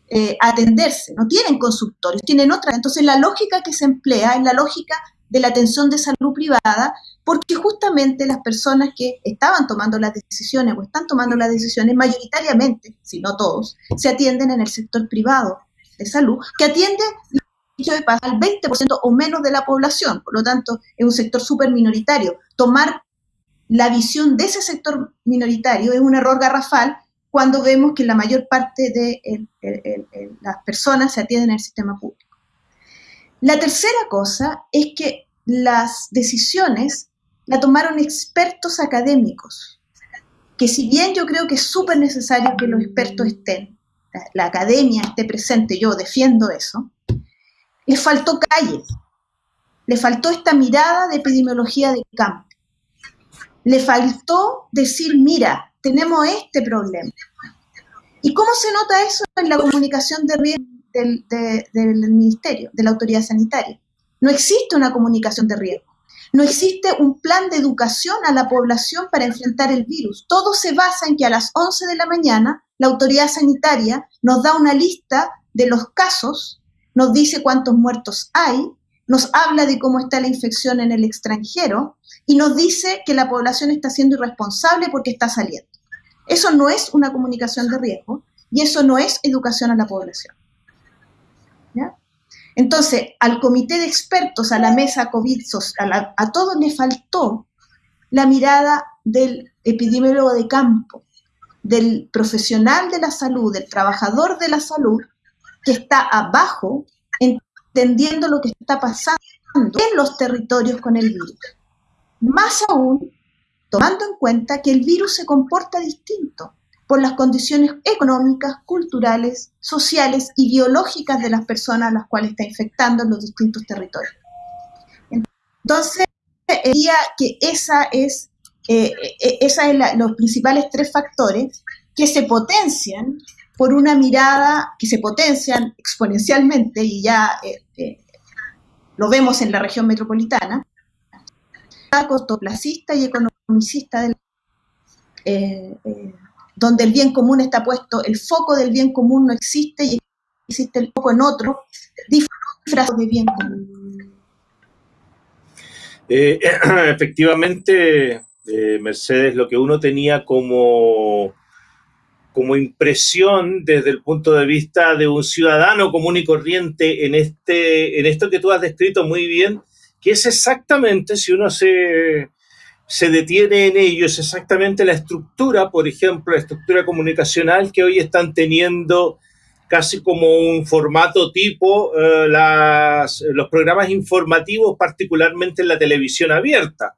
eh, a atenderse, no tienen consultorios, tienen otra. Entonces la lógica que se emplea es la lógica de la atención de salud privada, porque justamente las personas que estaban tomando las decisiones o están tomando las decisiones mayoritariamente, si no todos, se atienden en el sector privado de salud, que atiende al 20% o menos de la población, por lo tanto es un sector súper minoritario. Tomar la visión de ese sector minoritario es un error garrafal cuando vemos que la mayor parte de las personas se atienden en el sistema público. La tercera cosa es que las decisiones la tomaron expertos académicos, que si bien yo creo que es súper necesario que los expertos estén, la, academia esté presente, yo defiendo eso, le faltó calle, le faltó esta mirada de epidemiología de campo, le faltó decir, mira, tenemos este problema. ¿Y cómo se nota eso en la comunicación de riesgo del, del ministerio, de la autoridad sanitaria? No existe una comunicación de riesgo. No existe un plan de educación a la población para enfrentar el virus. Todo se basa en que a las 11 de la mañana la autoridad sanitaria nos da una lista de los casos, nos dice cuántos muertos hay, nos habla de cómo está la infección en el extranjero y nos dice que la población está siendo irresponsable porque está saliendo. Eso no es una comunicación de riesgo y eso no es educación a la población. Entonces, al comité de expertos, a la mesa COVID, a, todos le faltó la mirada del epidemiólogo de campo, del profesional de la salud, del trabajador de la salud, que está abajo entendiendo lo que está pasando en los territorios con el virus. Más aún, tomando en cuenta que el virus se comporta distinto por las condiciones económicas, culturales, sociales y biológicas de las personas a las cuales está infectando en los distintos territorios. Entonces, diría que esa es, eh, eh, esa es los principales tres factores que se potencian por una mirada, que se potencian exponencialmente, y ya eh, lo vemos en la región metropolitana, cortoplacista y economicista del, donde el bien común está puesto, el foco del bien común no existe y existe el foco en otro, disfrazado de bien común. Eh, [CLEARS THROAT] efectivamente, eh, Mercedes, lo que uno tenía como, como impresión desde el punto de vista de un ciudadano común y corriente en, este, en esto que tú has descrito muy bien, que es exactamente, si uno se, se detiene en ellos exactamente la estructura, por ejemplo, la estructura comunicacional que hoy están teniendo casi como un formato tipo eh, los programas informativos, particularmente en la televisión abierta,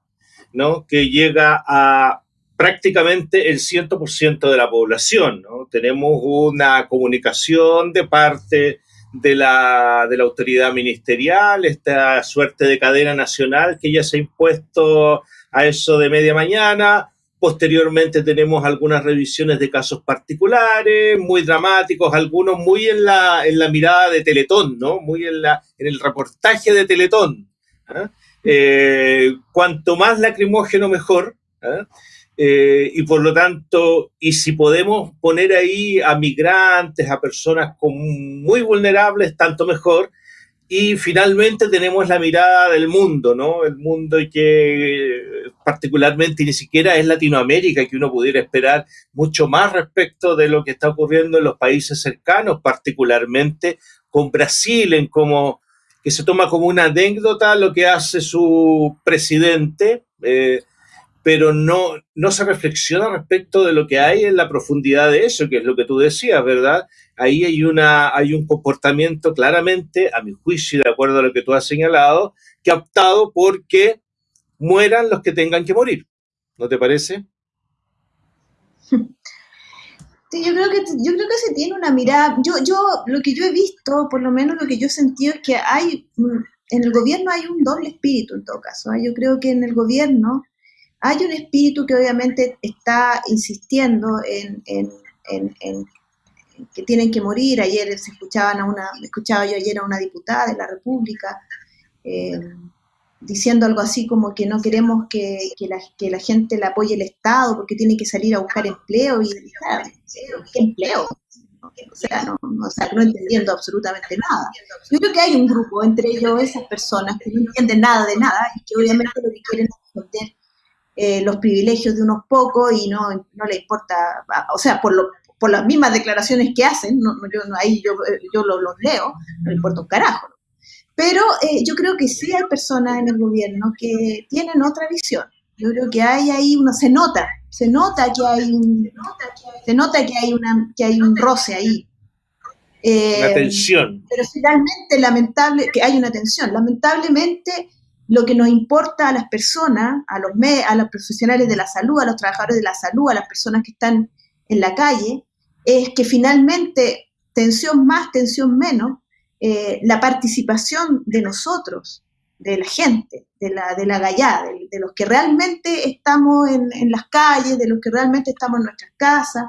¿no? que llega a prácticamente el 100% de la población. ¿no? Tenemos una comunicación de parte de la, de la autoridad ministerial, esta suerte de cadena nacional que ya se ha impuesto a eso de media mañana. Posteriormente tenemos algunas revisiones de casos particulares, muy dramáticos, algunos muy en la, en la mirada de Teletón, ¿no? Muy en, la, en el reportaje de Teletón. ¿ah? Eh, cuanto más lacrimógeno, mejor. Eh, y por lo tanto, y si podemos poner ahí a migrantes, a personas muy vulnerables, tanto mejor. Y finalmente tenemos la mirada del mundo, ¿no? El mundo que particularmente ni siquiera es Latinoamérica, que uno pudiera esperar mucho más respecto de lo que está ocurriendo en los países cercanos, particularmente con Brasil, en como que se toma como una anécdota lo que hace su presidente, eh, pero no, no se reflexiona respecto de lo que hay en la profundidad de eso, que es lo que tú decías, ¿verdad? Ahí hay, una, hay un comportamiento claramente, a mi juicio, de acuerdo a lo que tú has señalado, que ha optado porque mueran los que tengan que morir. ¿No te parece? Yo creo que yo creo que se tiene una mirada. Yo, yo, lo que yo he visto, por lo menos lo que yo he sentido es que hay en el gobierno hay un doble espíritu en todo caso. ¿eh? Yo creo que en el gobierno hay un espíritu que obviamente está insistiendo en, que tienen que morir. Ayer se escuchaban a una, escuchaba yo ayer a una diputada de la República eh, diciendo algo así como que no queremos que, la, gente la apoye el Estado porque tiene que salir a buscar empleo y ¿qué empleo? O sea, no, no entendiendo absolutamente nada. Yo creo que hay un grupo entre ellos, esas personas que no entienden nada de nada y que obviamente lo que quieren es eh, los privilegios de unos pocos y no, no le importa, o sea, por, lo, por las mismas declaraciones que hacen, no, yo, ahí yo, yo los, leo, no importa un carajo. Pero eh, yo creo que sí hay personas en el gobierno que tienen otra visión. Yo creo que hay ahí una, se nota, se nota que hay un, se nota que hay una, que hay un roce ahí. Eh, una tensión. Pero finalmente, lamentable, que hay una tensión. Lamentablemente, lo que nos importa a las personas, a los, a los profesionales de la salud, a los trabajadores de la salud, a las personas que están en la calle, es que finalmente, tensión más, tensión menos, eh, la participación de nosotros, de la gente, de la, de la gallá, de, los que realmente estamos en, las calles, de los que realmente estamos en nuestras casas,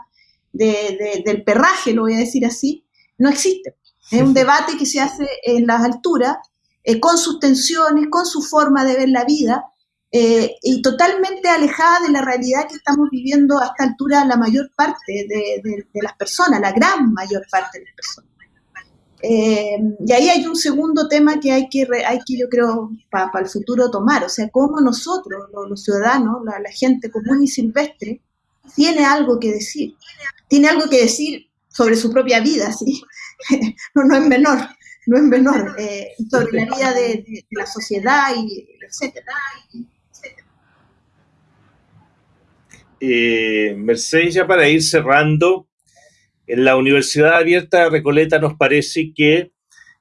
del perraje, lo voy a decir así, no existe. Es un debate que se hace en las alturas eh, con sus tensiones, con su forma de ver la vida, eh, y totalmente alejada de la realidad que estamos viviendo a esta altura la mayor parte de, las personas, la gran mayor parte de las personas. Eh, y ahí hay un segundo tema que hay que, hay que yo creo, para el futuro tomar, o sea, cómo nosotros, los, ciudadanos, la, gente común y silvestre, tiene algo que decir, tiene algo que decir sobre su propia vida, ¿sí? [LAUGHS] no, no es menor, no es menor, eh, sobre la vida de, de, la sociedad, y etcétera. Eh, Mercedes, ya para ir cerrando, en la Universidad Abierta de Recoleta nos parece que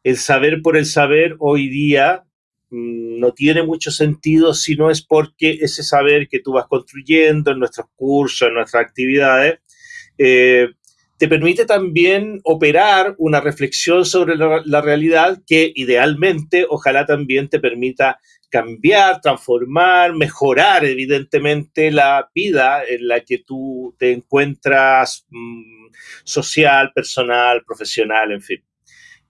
el saber por el saber hoy día mm, no tiene mucho sentido si no es porque ese saber que tú vas construyendo en nuestros cursos, en nuestras actividades, eh, te permite también operar una reflexión sobre la, realidad que idealmente, ojalá también te permita cambiar, transformar, mejorar evidentemente la vida en la que tú te encuentras mm, social, personal, profesional, en fin.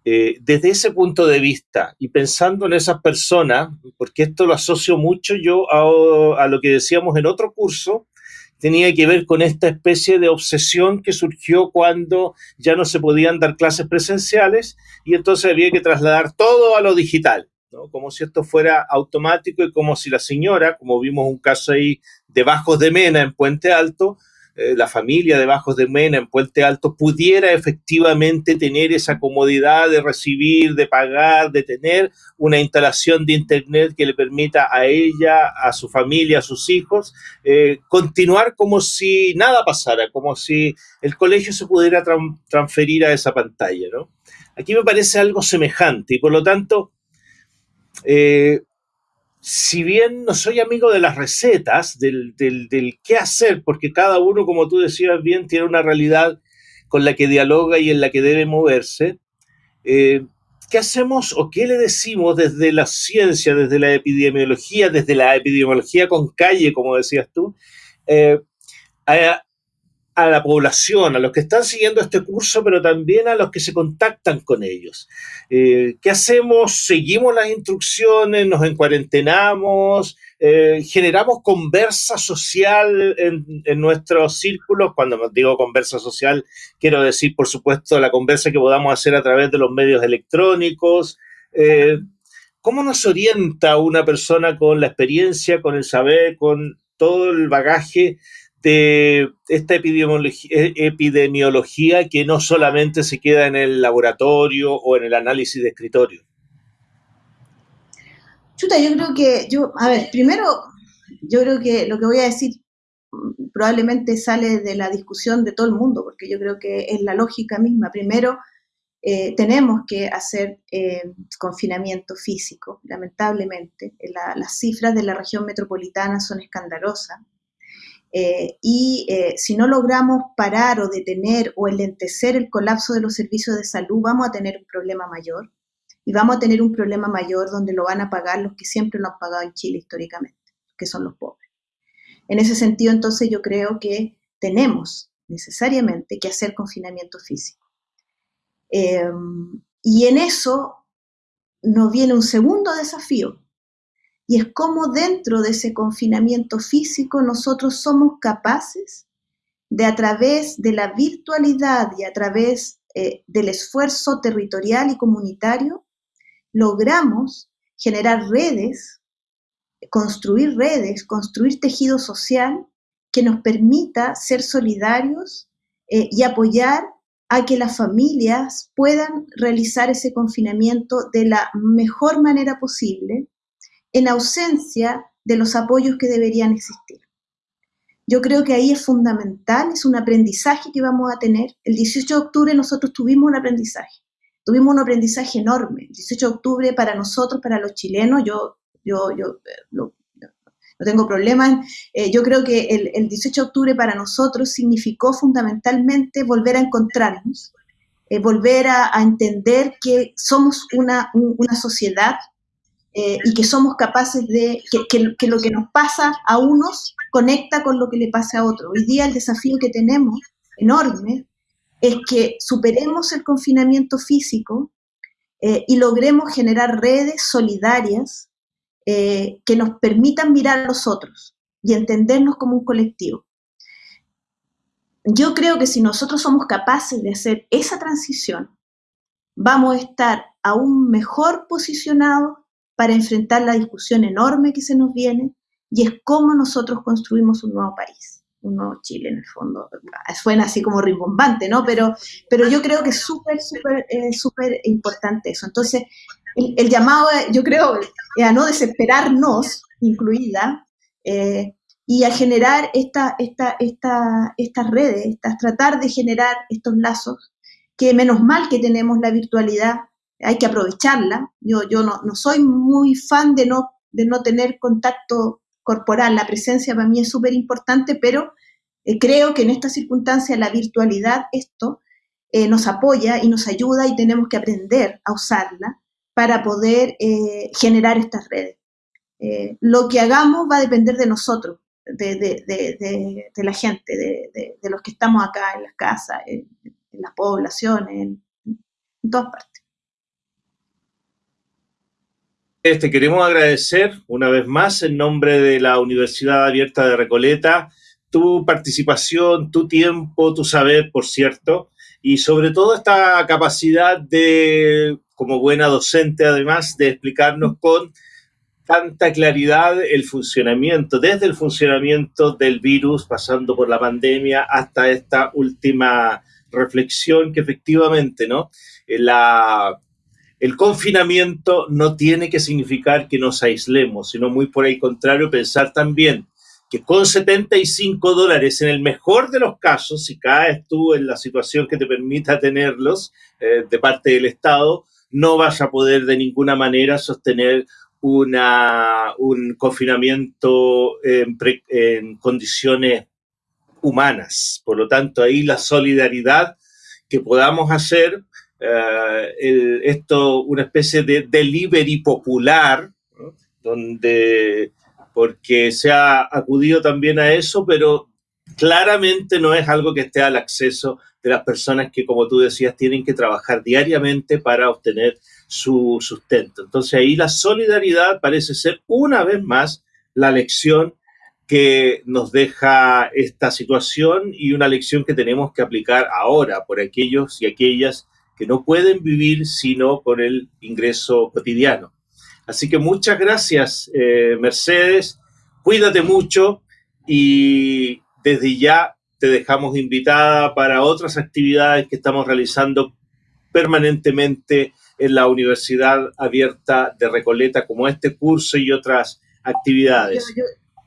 Eh, desde ese punto de vista y pensando en esas personas, porque esto lo asocio mucho yo a, a lo que decíamos en otro curso, tenía que ver con esta especie de obsesión que surgió cuando ya no se podían dar clases presenciales y entonces había que trasladar todo a lo digital, ¿no? como si esto fuera automático y como si la señora, como vimos un caso ahí de Bajos de Mena en Puente Alto, eh, la familia de Bajos de Mena en Puente Alto pudiera efectivamente tener esa comodidad de recibir, de pagar, de tener una instalación de Internet que le permita a ella, a su familia, a sus hijos, eh, continuar como si nada pasara, como si el colegio se pudiera transferir a esa pantalla. ¿no? Aquí me parece algo semejante y por lo tanto... Eh, si bien no soy amigo de las recetas, del, qué hacer, porque cada uno, como tú decías bien, tiene una realidad con la que dialoga y en la que debe moverse, eh, ¿qué hacemos o qué le decimos desde la ciencia, desde la epidemiología, desde la epidemiología con calle, como decías tú, eh, a la población, a los que están siguiendo este curso, pero también a los que se contactan con ellos. Eh, ¿Qué hacemos? ¿Seguimos las instrucciones? ¿Nos encuarentenamos? Eh, ¿Generamos conversa social en, nuestros círculos? Cuando digo conversa social, quiero decir, por supuesto, la conversa que podamos hacer a través de los medios electrónicos. Eh, ¿Cómo nos orienta una persona con la experiencia, con el saber, con todo el bagaje de esta epidemiología, epidemiología que no solamente se queda en el laboratorio o en el análisis de escritorio? Chuta, yo creo que, yo, a ver, primero, yo creo que lo que voy a decir probablemente sale de la discusión de todo el mundo, porque yo creo que es la lógica misma. Primero, eh, tenemos que hacer eh, confinamiento físico, lamentablemente. las cifras de la región metropolitana son escandalosas. Eh, y eh, si no logramos parar o detener o enlentecer el colapso de los servicios de salud, vamos a tener un problema mayor. Y vamos a tener un problema mayor donde lo van a pagar los que siempre lo han pagado en Chile históricamente, que son los pobres. En ese sentido, entonces, yo creo que tenemos necesariamente que hacer confinamiento físico. Em, y en eso nos viene un segundo desafío, y es como dentro de ese confinamiento físico nosotros somos capaces de a través de la virtualidad y a través eh, del esfuerzo territorial y comunitario, logramos generar redes, construir redes, construir tejido social que nos permita ser solidarios eh, y apoyar a que las familias puedan realizar ese confinamiento de la mejor manera posible, en ausencia de los apoyos que deberían existir. Yo creo que ahí es fundamental, es un aprendizaje que vamos a tener. El 18 de octubre nosotros tuvimos un aprendizaje, tuvimos un aprendizaje enorme. El 18 de octubre para nosotros, para los chilenos, yo, yo, yo no, tengo problema. Eh, yo creo que el, 18 de octubre para nosotros significó fundamentalmente volver a encontrarnos, eh, volver a, entender que somos una, una sociedad eh, y que somos capaces de, que, lo que nos pasa a unos conecta con lo que le pasa a otros. Hoy día el desafío que tenemos, enorme, es que superemos el confinamiento físico eh, y logremos generar redes solidarias eh, que nos permitan mirar a los otros y entendernos como un colectivo. Yo creo que si nosotros somos capaces de hacer esa transición, vamos a estar aún mejor posicionados para enfrentar la discusión enorme que se nos viene y es cómo nosotros construimos un nuevo país, un nuevo Chile en el fondo. Suena así como rimbombante, ¿no? Pero, pero yo creo que es súper, súper, eh, súper importante eso. Entonces, el, llamado, yo creo, a no desesperarnos, incluida, eh, y a generar esta, esta, esta, estas redes, estas, tratar de generar estos lazos, que menos mal que tenemos la virtualidad, hay que aprovecharla. Yo, yo no, no soy muy fan de no, de no tener contacto corporal, la presencia para mí es súper importante, pero eh, creo que en esta circunstancia la virtualidad, esto, eh, nos apoya y nos ayuda y tenemos que aprender a usarla para poder eh, generar estas redes. lo que hagamos va a depender de nosotros, de, de la gente, de, los que estamos acá en las casas, en, las poblaciones, en todas partes. Te queremos agradecer una vez más en nombre de la Universidad Abierta de Recoleta tu participación, tu tiempo, tu saber, por cierto, y sobre todo esta capacidad de, como buena docente además, de explicarnos con tanta claridad el funcionamiento, desde el funcionamiento del virus, pasando por la pandemia, hasta esta última reflexión que efectivamente, ¿no? La el confinamiento no tiene que significar que nos aislemos, sino muy por el contrario, pensar también que con 75 dólares, en el mejor de los casos, si caes tú en la situación que te permita tenerlos eh, de parte del Estado, no vas a poder de ninguna manera sostener un confinamiento en, en condiciones humanas. Por lo tanto, ahí la solidaridad que podamos hacer eh, esto, una especie de delivery popular, donde, porque se ha acudido también a eso, pero claramente no es algo que esté al acceso de las personas que, como tú decías, tienen que trabajar diariamente para obtener su sustento. Entonces ahí la solidaridad parece ser una vez más la lección que nos deja esta situación y una lección que tenemos que aplicar ahora por aquellos y aquellas que no pueden vivir sino con el ingreso cotidiano. Así que muchas gracias, eh, Mercedes. Cuídate mucho y desde ya te dejamos invitada para otras actividades que estamos realizando permanentemente en la Universidad Abierta de Recoleta, como este curso y otras actividades.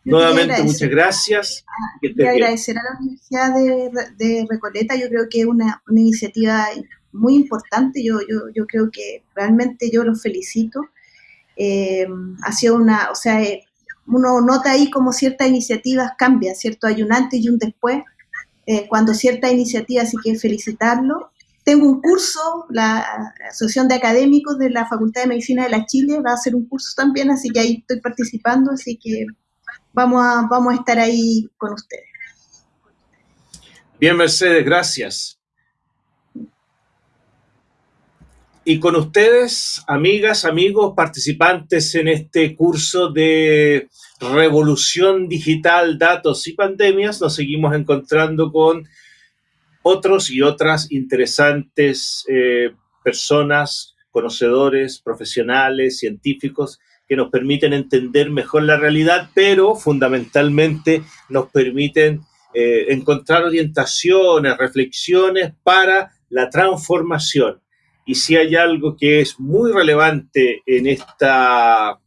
Nuevamente, muchas gracias. Quiero agradecer a la Universidad de, Recoleta, yo creo que es una, una iniciativa muy importante, yo, yo, yo creo que realmente yo los felicito. Eh, ha sido una, o sea, eh, uno nota ahí como ciertas iniciativas cambian, ¿cierto? Hay un antes y un después, eh, cuando ciertas iniciativas, así que felicitarlo. Tengo un curso, la Asociación de Académicos de la Facultad de Medicina de la Chile va a hacer un curso también, así que ahí estoy participando, así que vamos a, vamos a estar ahí con ustedes. Bien, Mercedes, gracias. Y con ustedes, amigas, amigos, participantes en este curso de revolución digital, datos y pandemias, nos seguimos encontrando con otros y otras interesantes eh, personas, conocedores, profesionales, científicos, que nos permiten entender mejor la realidad, pero fundamentalmente nos permiten eh, encontrar orientaciones, reflexiones para la transformación y si hay algo que es muy relevante en, esta,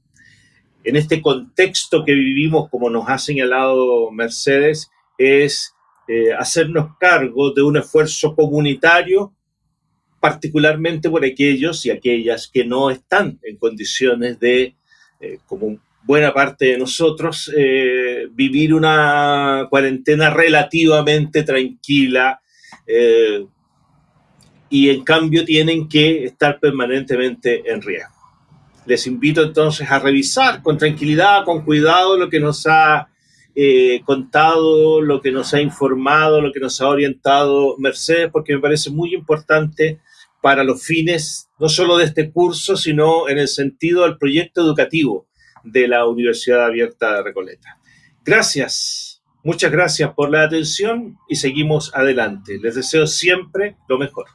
en este contexto que vivimos, como nos ha señalado Mercedes, es eh, hacernos cargo de un esfuerzo comunitario, particularmente por aquellos y aquellas que no están en condiciones de, eh, como buena parte de nosotros, eh, vivir una cuarentena relativamente tranquila, y en cambio tienen que estar permanentemente en riesgo. Les invito entonces a revisar con tranquilidad, con cuidado lo que nos ha eh, contado, lo que nos ha informado, lo que nos ha orientado Mercedes, porque me parece muy importante para los fines no solo de este curso, sino en el sentido del proyecto educativo, de la Universidad Abierta de Recoleta. Gracias, muchas gracias por la atención y seguimos adelante. Les deseo siempre lo mejor.